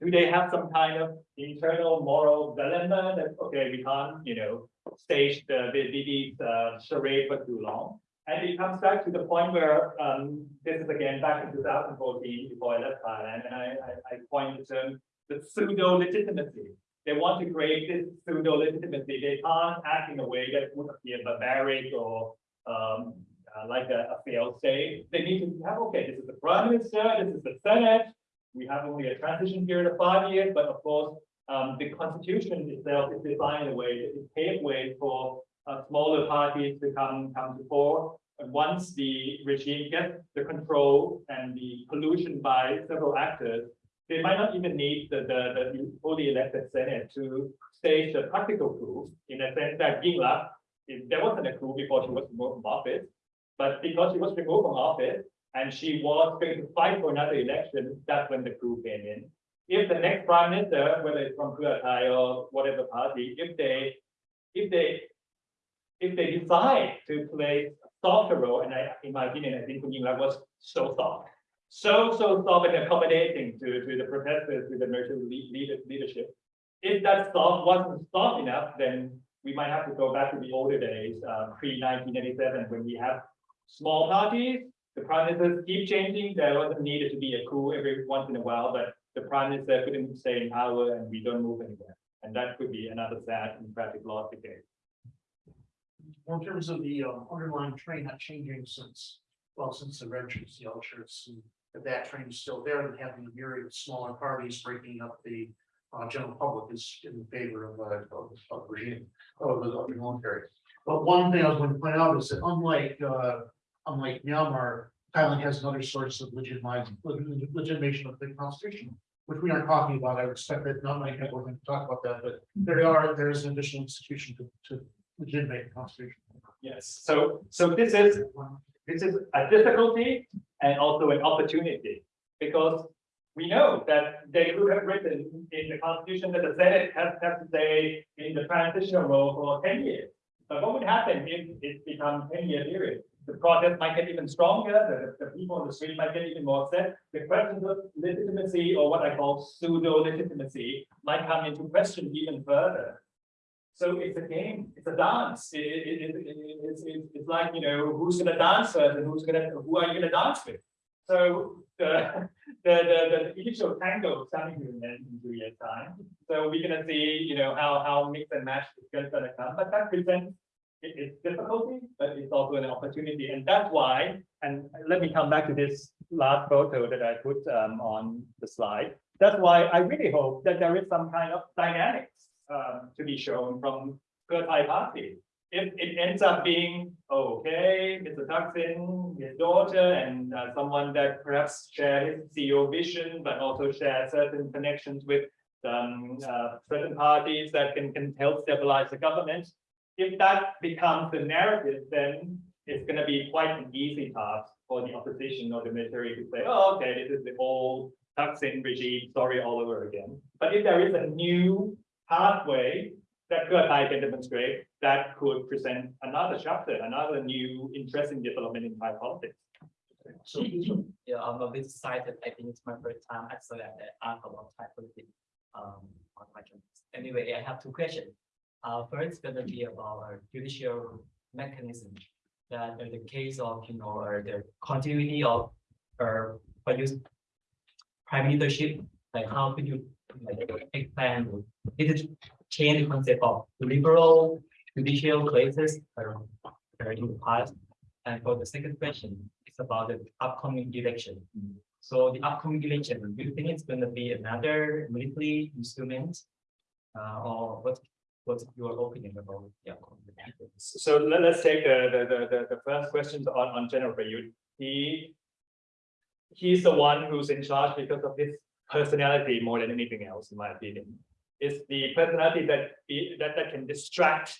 Do they have some kind of internal moral dilemma that, okay, we can't, you know, stage the, the, the, uh, charade for too long? And it comes back to the point where, um, this is again back in two thousand fourteen, before I left Thailand, and I, I, I coined the term, the pseudo legitimacy. They want to create this pseudo legitimacy. They can't act in a way that would appear barbaric or, um, uh, like a, a failed state. They need to have, okay, this is the prime minister, this is the senate. We have only a transition period of five years, but of course, um, the constitution itself is designed in a way that it pave way for smaller parties to come, come to fore. And once the regime gets the control and the pollution by several actors, they might not even need the, the, the fully elected senate to stage a practical coup, in a sense that Yingluck, there wasn't a coup before she was removed from office, but because she was removed from office and she was going to fight for another election, that's when the coup came in. If the next prime minister, whether it's from Thai or whatever party, if they, if they if they decide to play a softer role, and I, in my opinion, I think Kun Yingluck was so soft. So, so soft and accommodating to, to the protesters, to the military lead, leadership. If that soft wasn't soft enough, then we might have to go back to the older days, uh, pre nineteen eighty-seven, when we have small parties. The prime keep changing, there wasn't needed to be a coup every once in a while, but the prime minister couldn't stay in power and we don't move anywhere. And that could be another sad and tragic loss again. Well, in terms of the um, underlying train not changing since, well, since the red shirts, the yellow shirts, and if that train is still there, and having a myriad of smaller parties breaking up the uh, general public is in favor of, uh, of, of regime, of the, of the military. But one thing I was going to point out is that unlike, uh, unlike Myanmar, Thailand has another source of legitimizing, legitimation of the constitution, which we aren't talking about. I expect that not many people are going to talk about that, but there are, there is an additional institution to, to legitimate constitution. Yes, so, so this is, this is a difficulty and also an opportunity. Because we know that they could have written in the constitution that the Senate has, has to stay in the transitional role for ten years. But what would happen if it becomes ten year period? The protest might get even stronger, the, the people on the street might get even more upset. The questions of legitimacy or what I call pseudo legitimacy might come into question even further. So it's a game, it's a dance. It, it, it, it- it's, it's, like, you know, who's gonna dance first and who's gonna, who are you gonna dance with? So the, (laughs) the, the, the initial tango is coming to an end in two years' time. So we're gonna see, you know, how, how mix and match is gonna gonna come, but that presents it, it's difficulty, but it's also an opportunity. And that's why, and let me come back to this last photo that I put um, on the slide. That's why I really hope that there is some kind of dynamics um, to be shown from Thai party. If it ends up being, okay, it's Mr. Thaksin, his daughter, and uh, someone that perhaps share his CEO vision, but also share certain connections with um, uh, certain parties that can, can help stabilize the government. If that becomes the narrative, then it's gonna be quite an easy task for the opposition or the military to say, oh, okay, this is the old Thaksin regime story all over again. But if there is a new pathway that Pheu Thai can demonstrate, that could present another chapter, another new interesting development in Thai politics. So Yeah, I'm a bit excited. I think it's my first time actually at the article of Thai politics um on my channel. Anyway, I have two questions. Uh, first gonna be about our judicial mechanism. That in the case of, you know, or the continuity of use prime leadership, like how could you did it change the concept of liberal judicial places in the past? And for the second question, it's about the upcoming election. So the upcoming election, do you think it's gonna be another military instrument? Uh, or what, what's your opinion about the upcoming? election? So let, us take the, the, the, the, first questions on, on General Prayut. He, he's the one who's in charge because of his personality more than anything else, in my opinion. is the personality that that that can distract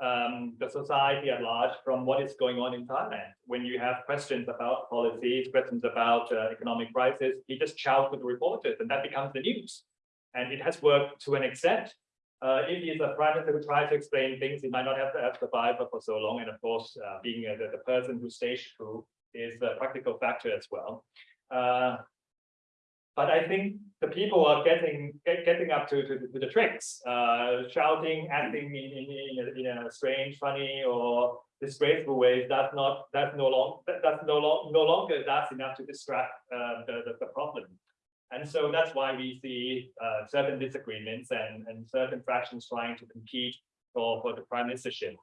um, the society at large from what is going on in Thailand. When you have questions about policies, questions about uh, economic crisis, he just shouts with the reporters, and that becomes the news. And it has worked to an extent. Uh, if he is a prime minister who tries to explain things, he might not have to have survived for so long. And of course, uh, being uh, the, the person who staged through is a practical factor as well. But I think the people are getting get- getting up to, to, to the tricks, uh, shouting, acting in, in, in, a, in a strange, funny, or disgraceful ways. That's not that's no long that, that's no long no longer that's enough to distract uh, the, the the problem. And so that's why we see uh, certain disagreements and, and certain fractions trying to compete for, for the prime ministership.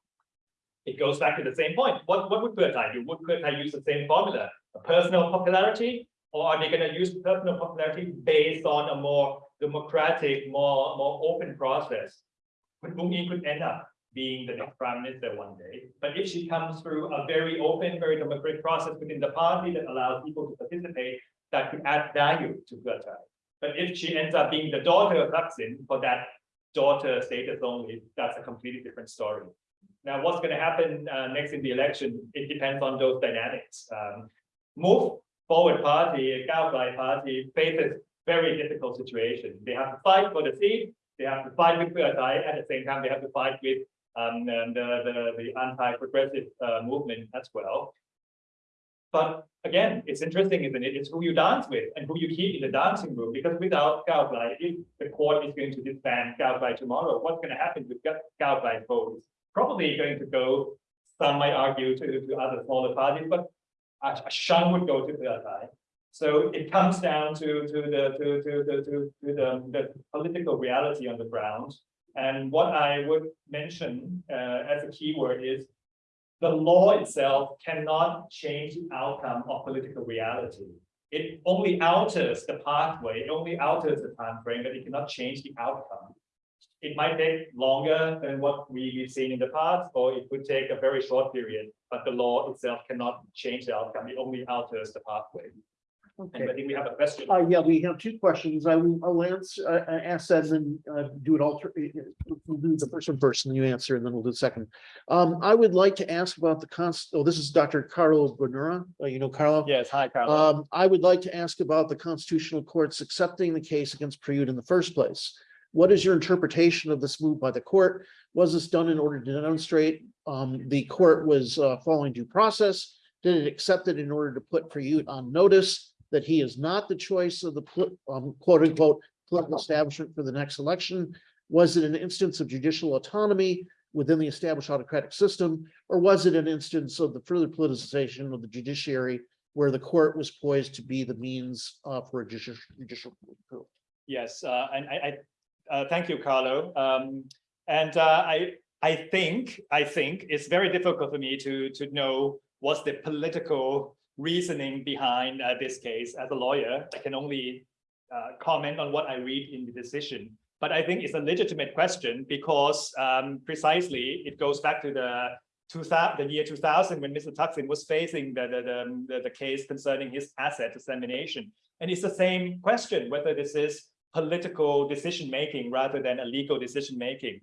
It goes back to the same point. What, what would Thai do? Would Thai use the same formula? A personal popularity? Or are they going to use personal popularity based on a more democratic, more, more open process? Kun Bung could end up being the next prime minister one day. But if she comes through a very open, very democratic process within the party that allows people to participate, that could add value to Thai. But if she ends up being the daughter of Thaksin for that daughter status only, that's a completely different story. Now, what's going to happen uh, next in the election? It depends on those dynamics. Um, move forward party, Gao Gai party faces very difficult situation. They have to fight for the seat. They have to fight with Pheu Thai. At the same time, they have to fight with um, the, the, the anti-progressive uh, movement as well. But again, it's interesting, isn't it? It's who you dance with and who you keep in the dancing room. Because without Gao if the court is going to disband Gao tomorrow, what's going to happen with Gao Gai votes? Probably going to go, some might argue, to, to other smaller parties, but a, a shun would go to Pheu Thai. So it comes down to, to the, to, to, the to, to the, the political reality on the ground. And what I would mention uh, as a keyword is the law itself cannot change the outcome of political reality. It only alters the pathway, it only alters the time frame, but it cannot change the outcome. It might take longer than what we've seen in the past, or it could take a very short period, but the law itself cannot change the outcome. It only alters the pathway. And I think we have a question. Uh, yeah, we have two questions. I will, I'll answer, uh, uh, ask that and then, uh, do it alter, uh, we'll do the first one first and then you answer and then we'll do the second. Um, I would like to ask about the const, oh, this is Dr. Carlo Bonura, uh, you know, Carlo? Yes, hi, Carlos. Um, I would like to ask about the constitutional courts accepting the case against Prayut in the first place. What is your interpretation of this move by the court? Was this done in order to demonstrate, um, the court was, uh, following due process? Did it accept it in order to put Prayut on notice that he is not the choice of the, um, quote unquote, political establishment for the next election? Was it an instance of judicial autonomy within the established autocratic system? Or was it an instance of the further politicization of the judiciary where the court was poised to be the means uh, for a judicial, judicial coup? Yes, uh, and I, uh, thank you, Carlo. Um, and, uh, I, I think, I think it's very difficult for me to, to know what's the political reasoning behind, uh, this case. As a lawyer, I can only, uh, comment on what I read in the decision. But I think it's a legitimate question because, um, precisely it goes back to the two thousand, the year two thousand, when Mr. Thaksin was facing the, the, the, the case concerning his asset dissemination. And it's the same question, whether this is political decision-making rather than a legal decision-making.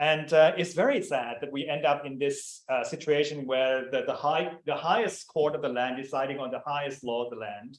And uh, it's very sad that we end up in this uh, situation where the, the high, the highest court of the land deciding on the highest law of the land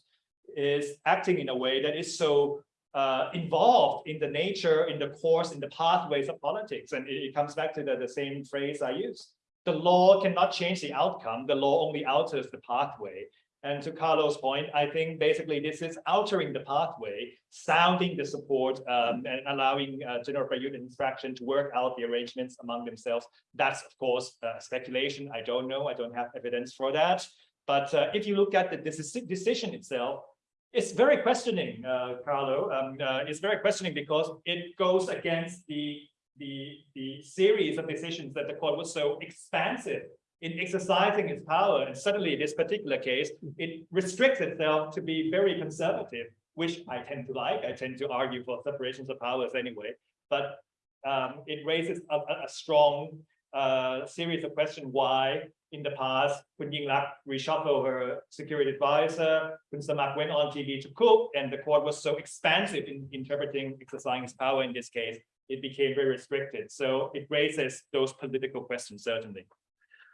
is acting in a way that is so uh, involved in the nature, in the course, in the pathways of politics. And it, it comes back to the, the same phrase I use. The law cannot change the outcome. The law only alters the pathway. And to Carlos' point, I think basically this is altering the pathway, sounding the support um, and allowing uh, General his faction to work out the arrangements among themselves. That's of course uh, speculation. I don't know. I don't have evidence for that. But uh, if you look at the decision itself, it's very questioning, uh, Carlo. Um, uh, it's very questioning because it goes against the the the series of decisions that the court was so expansive in exercising its power. And suddenly, this particular case, it restricts itself to be very conservative, which I tend to like. I tend to argue for separations of powers anyway. But um, it raises a, a, a strong uh, series of questions why in the past, Kun Yingluck reshuffled her security advisor, Kun Samak went on TV to cook, and the court was so expansive in interpreting, exercising its power in this case. it became very restricted. So it raises those political questions certainly.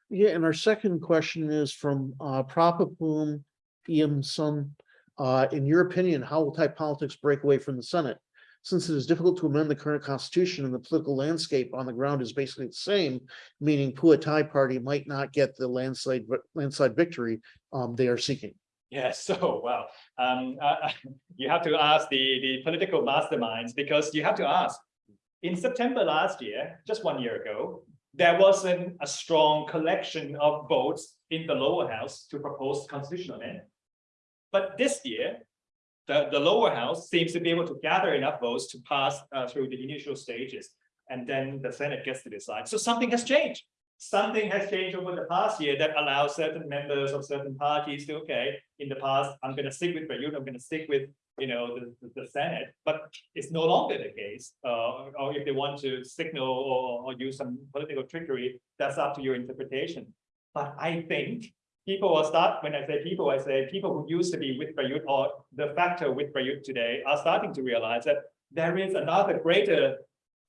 Yeah, and our second question is from uh Prapapum Iam Sun. Uh, in your opinion, how will Thai politics break away from the Senate? Since it is difficult to amend the current constitution and the political landscape on the ground is basically the same, meaning Pheu Thai party might not get the landslide landslide victory um they are seeking. Yes, (laughs) so well, um, uh, (laughs) you have to ask the, the political masterminds because you have to ask. In September last year, just one year ago, there wasn't a strong collection of votes in the lower house to propose constitutional amendment. But this year, the, the lower house seems to be able to gather enough votes to pass uh, through the initial stages. And then the Senate gets to decide. So something has changed. Something has changed over the past year that allows certain members of certain parties to, okay, in the past, I'm gonna stick with Prayut, I'm gonna stick with, you know, the, the- Senate, but it's no longer the case. Uh, or if they want to signal or, or use some political trickery, that's up to your interpretation. But I think people will start, when I say people, I say people who used to be with Prayut or the factor with Prayut today are starting to realize that there is another greater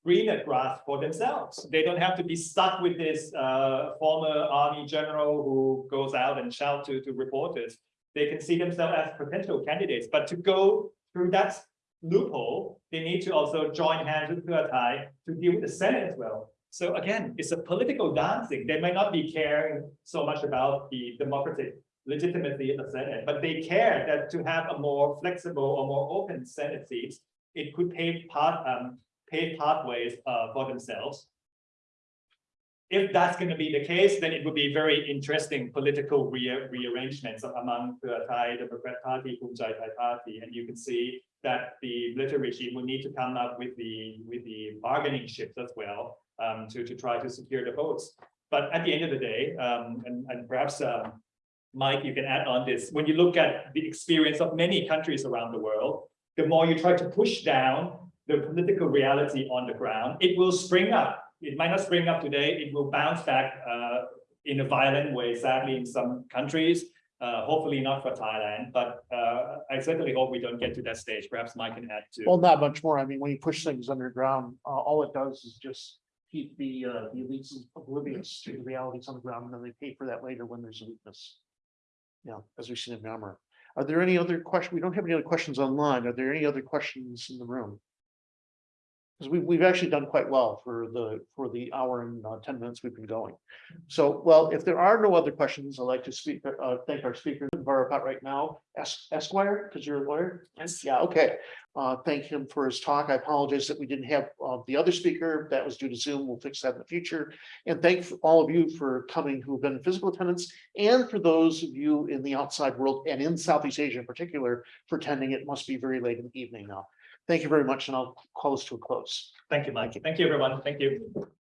greener grass for themselves. They don't have to be stuck with this uh former army general who goes out and shout to to reporters. They can see themselves as potential candidates, but to go through that loophole, they need to also join hands with Thai to deal with the Senate as well. So again, it's a political dancing. They may not be caring so much about the democratic legitimacy of the Senate, but they care that to have a more flexible or more open Senate seats, it could pave path, um, pave pathways uh for themselves if that's going to be the case, then it would be very interesting political re rearrangements among the Thai Democrat Party, Kum Thai Party, and you can see that the military regime will need to come up with the with the bargaining chips as well um, to to try to secure the votes. But at the end of the day, um, and, and perhaps uh, Mike, you can add on this. When you look at the experience of many countries around the world, the more you try to push down the political reality on the ground, it will spring up it might not spring up today, it will bounce back uh, in a violent way, sadly, in some countries. Uh, hopefully not for Thailand, but uh, I certainly hope we don't get to that stage. Perhaps Mike can add to. Well, not much more. I mean, when you push things underground, uh, all it does is just keep the, uh, the elites oblivious to the realities on the ground, and then they pay for that later when there's a weakness. Yeah, as we've seen in Myanmar. Are there any other questions? We don't have any other questions online. Are there any other questions in the room? Because we, we've actually done quite well for the, for the hour and uh, ten minutes we've been going. So, well, if there are no other questions, I'd like to speak, uh, thank our speaker, Verapat right now, Es- Esquire, because you're a lawyer. Yes. Yeah, okay. Uh, thank him for his talk. I apologize that we didn't have, uh, the other speaker. That was due to Zoom. We'll fix that in the future. And thank all of you for coming who've been in physical attendance and for those of you in the outside world and in Southeast Asia in particular for attending. It must be very late in the evening now. Thank you very much, and I'll call this to a close. Thank you, Mike. Thank you, everyone. Thank you.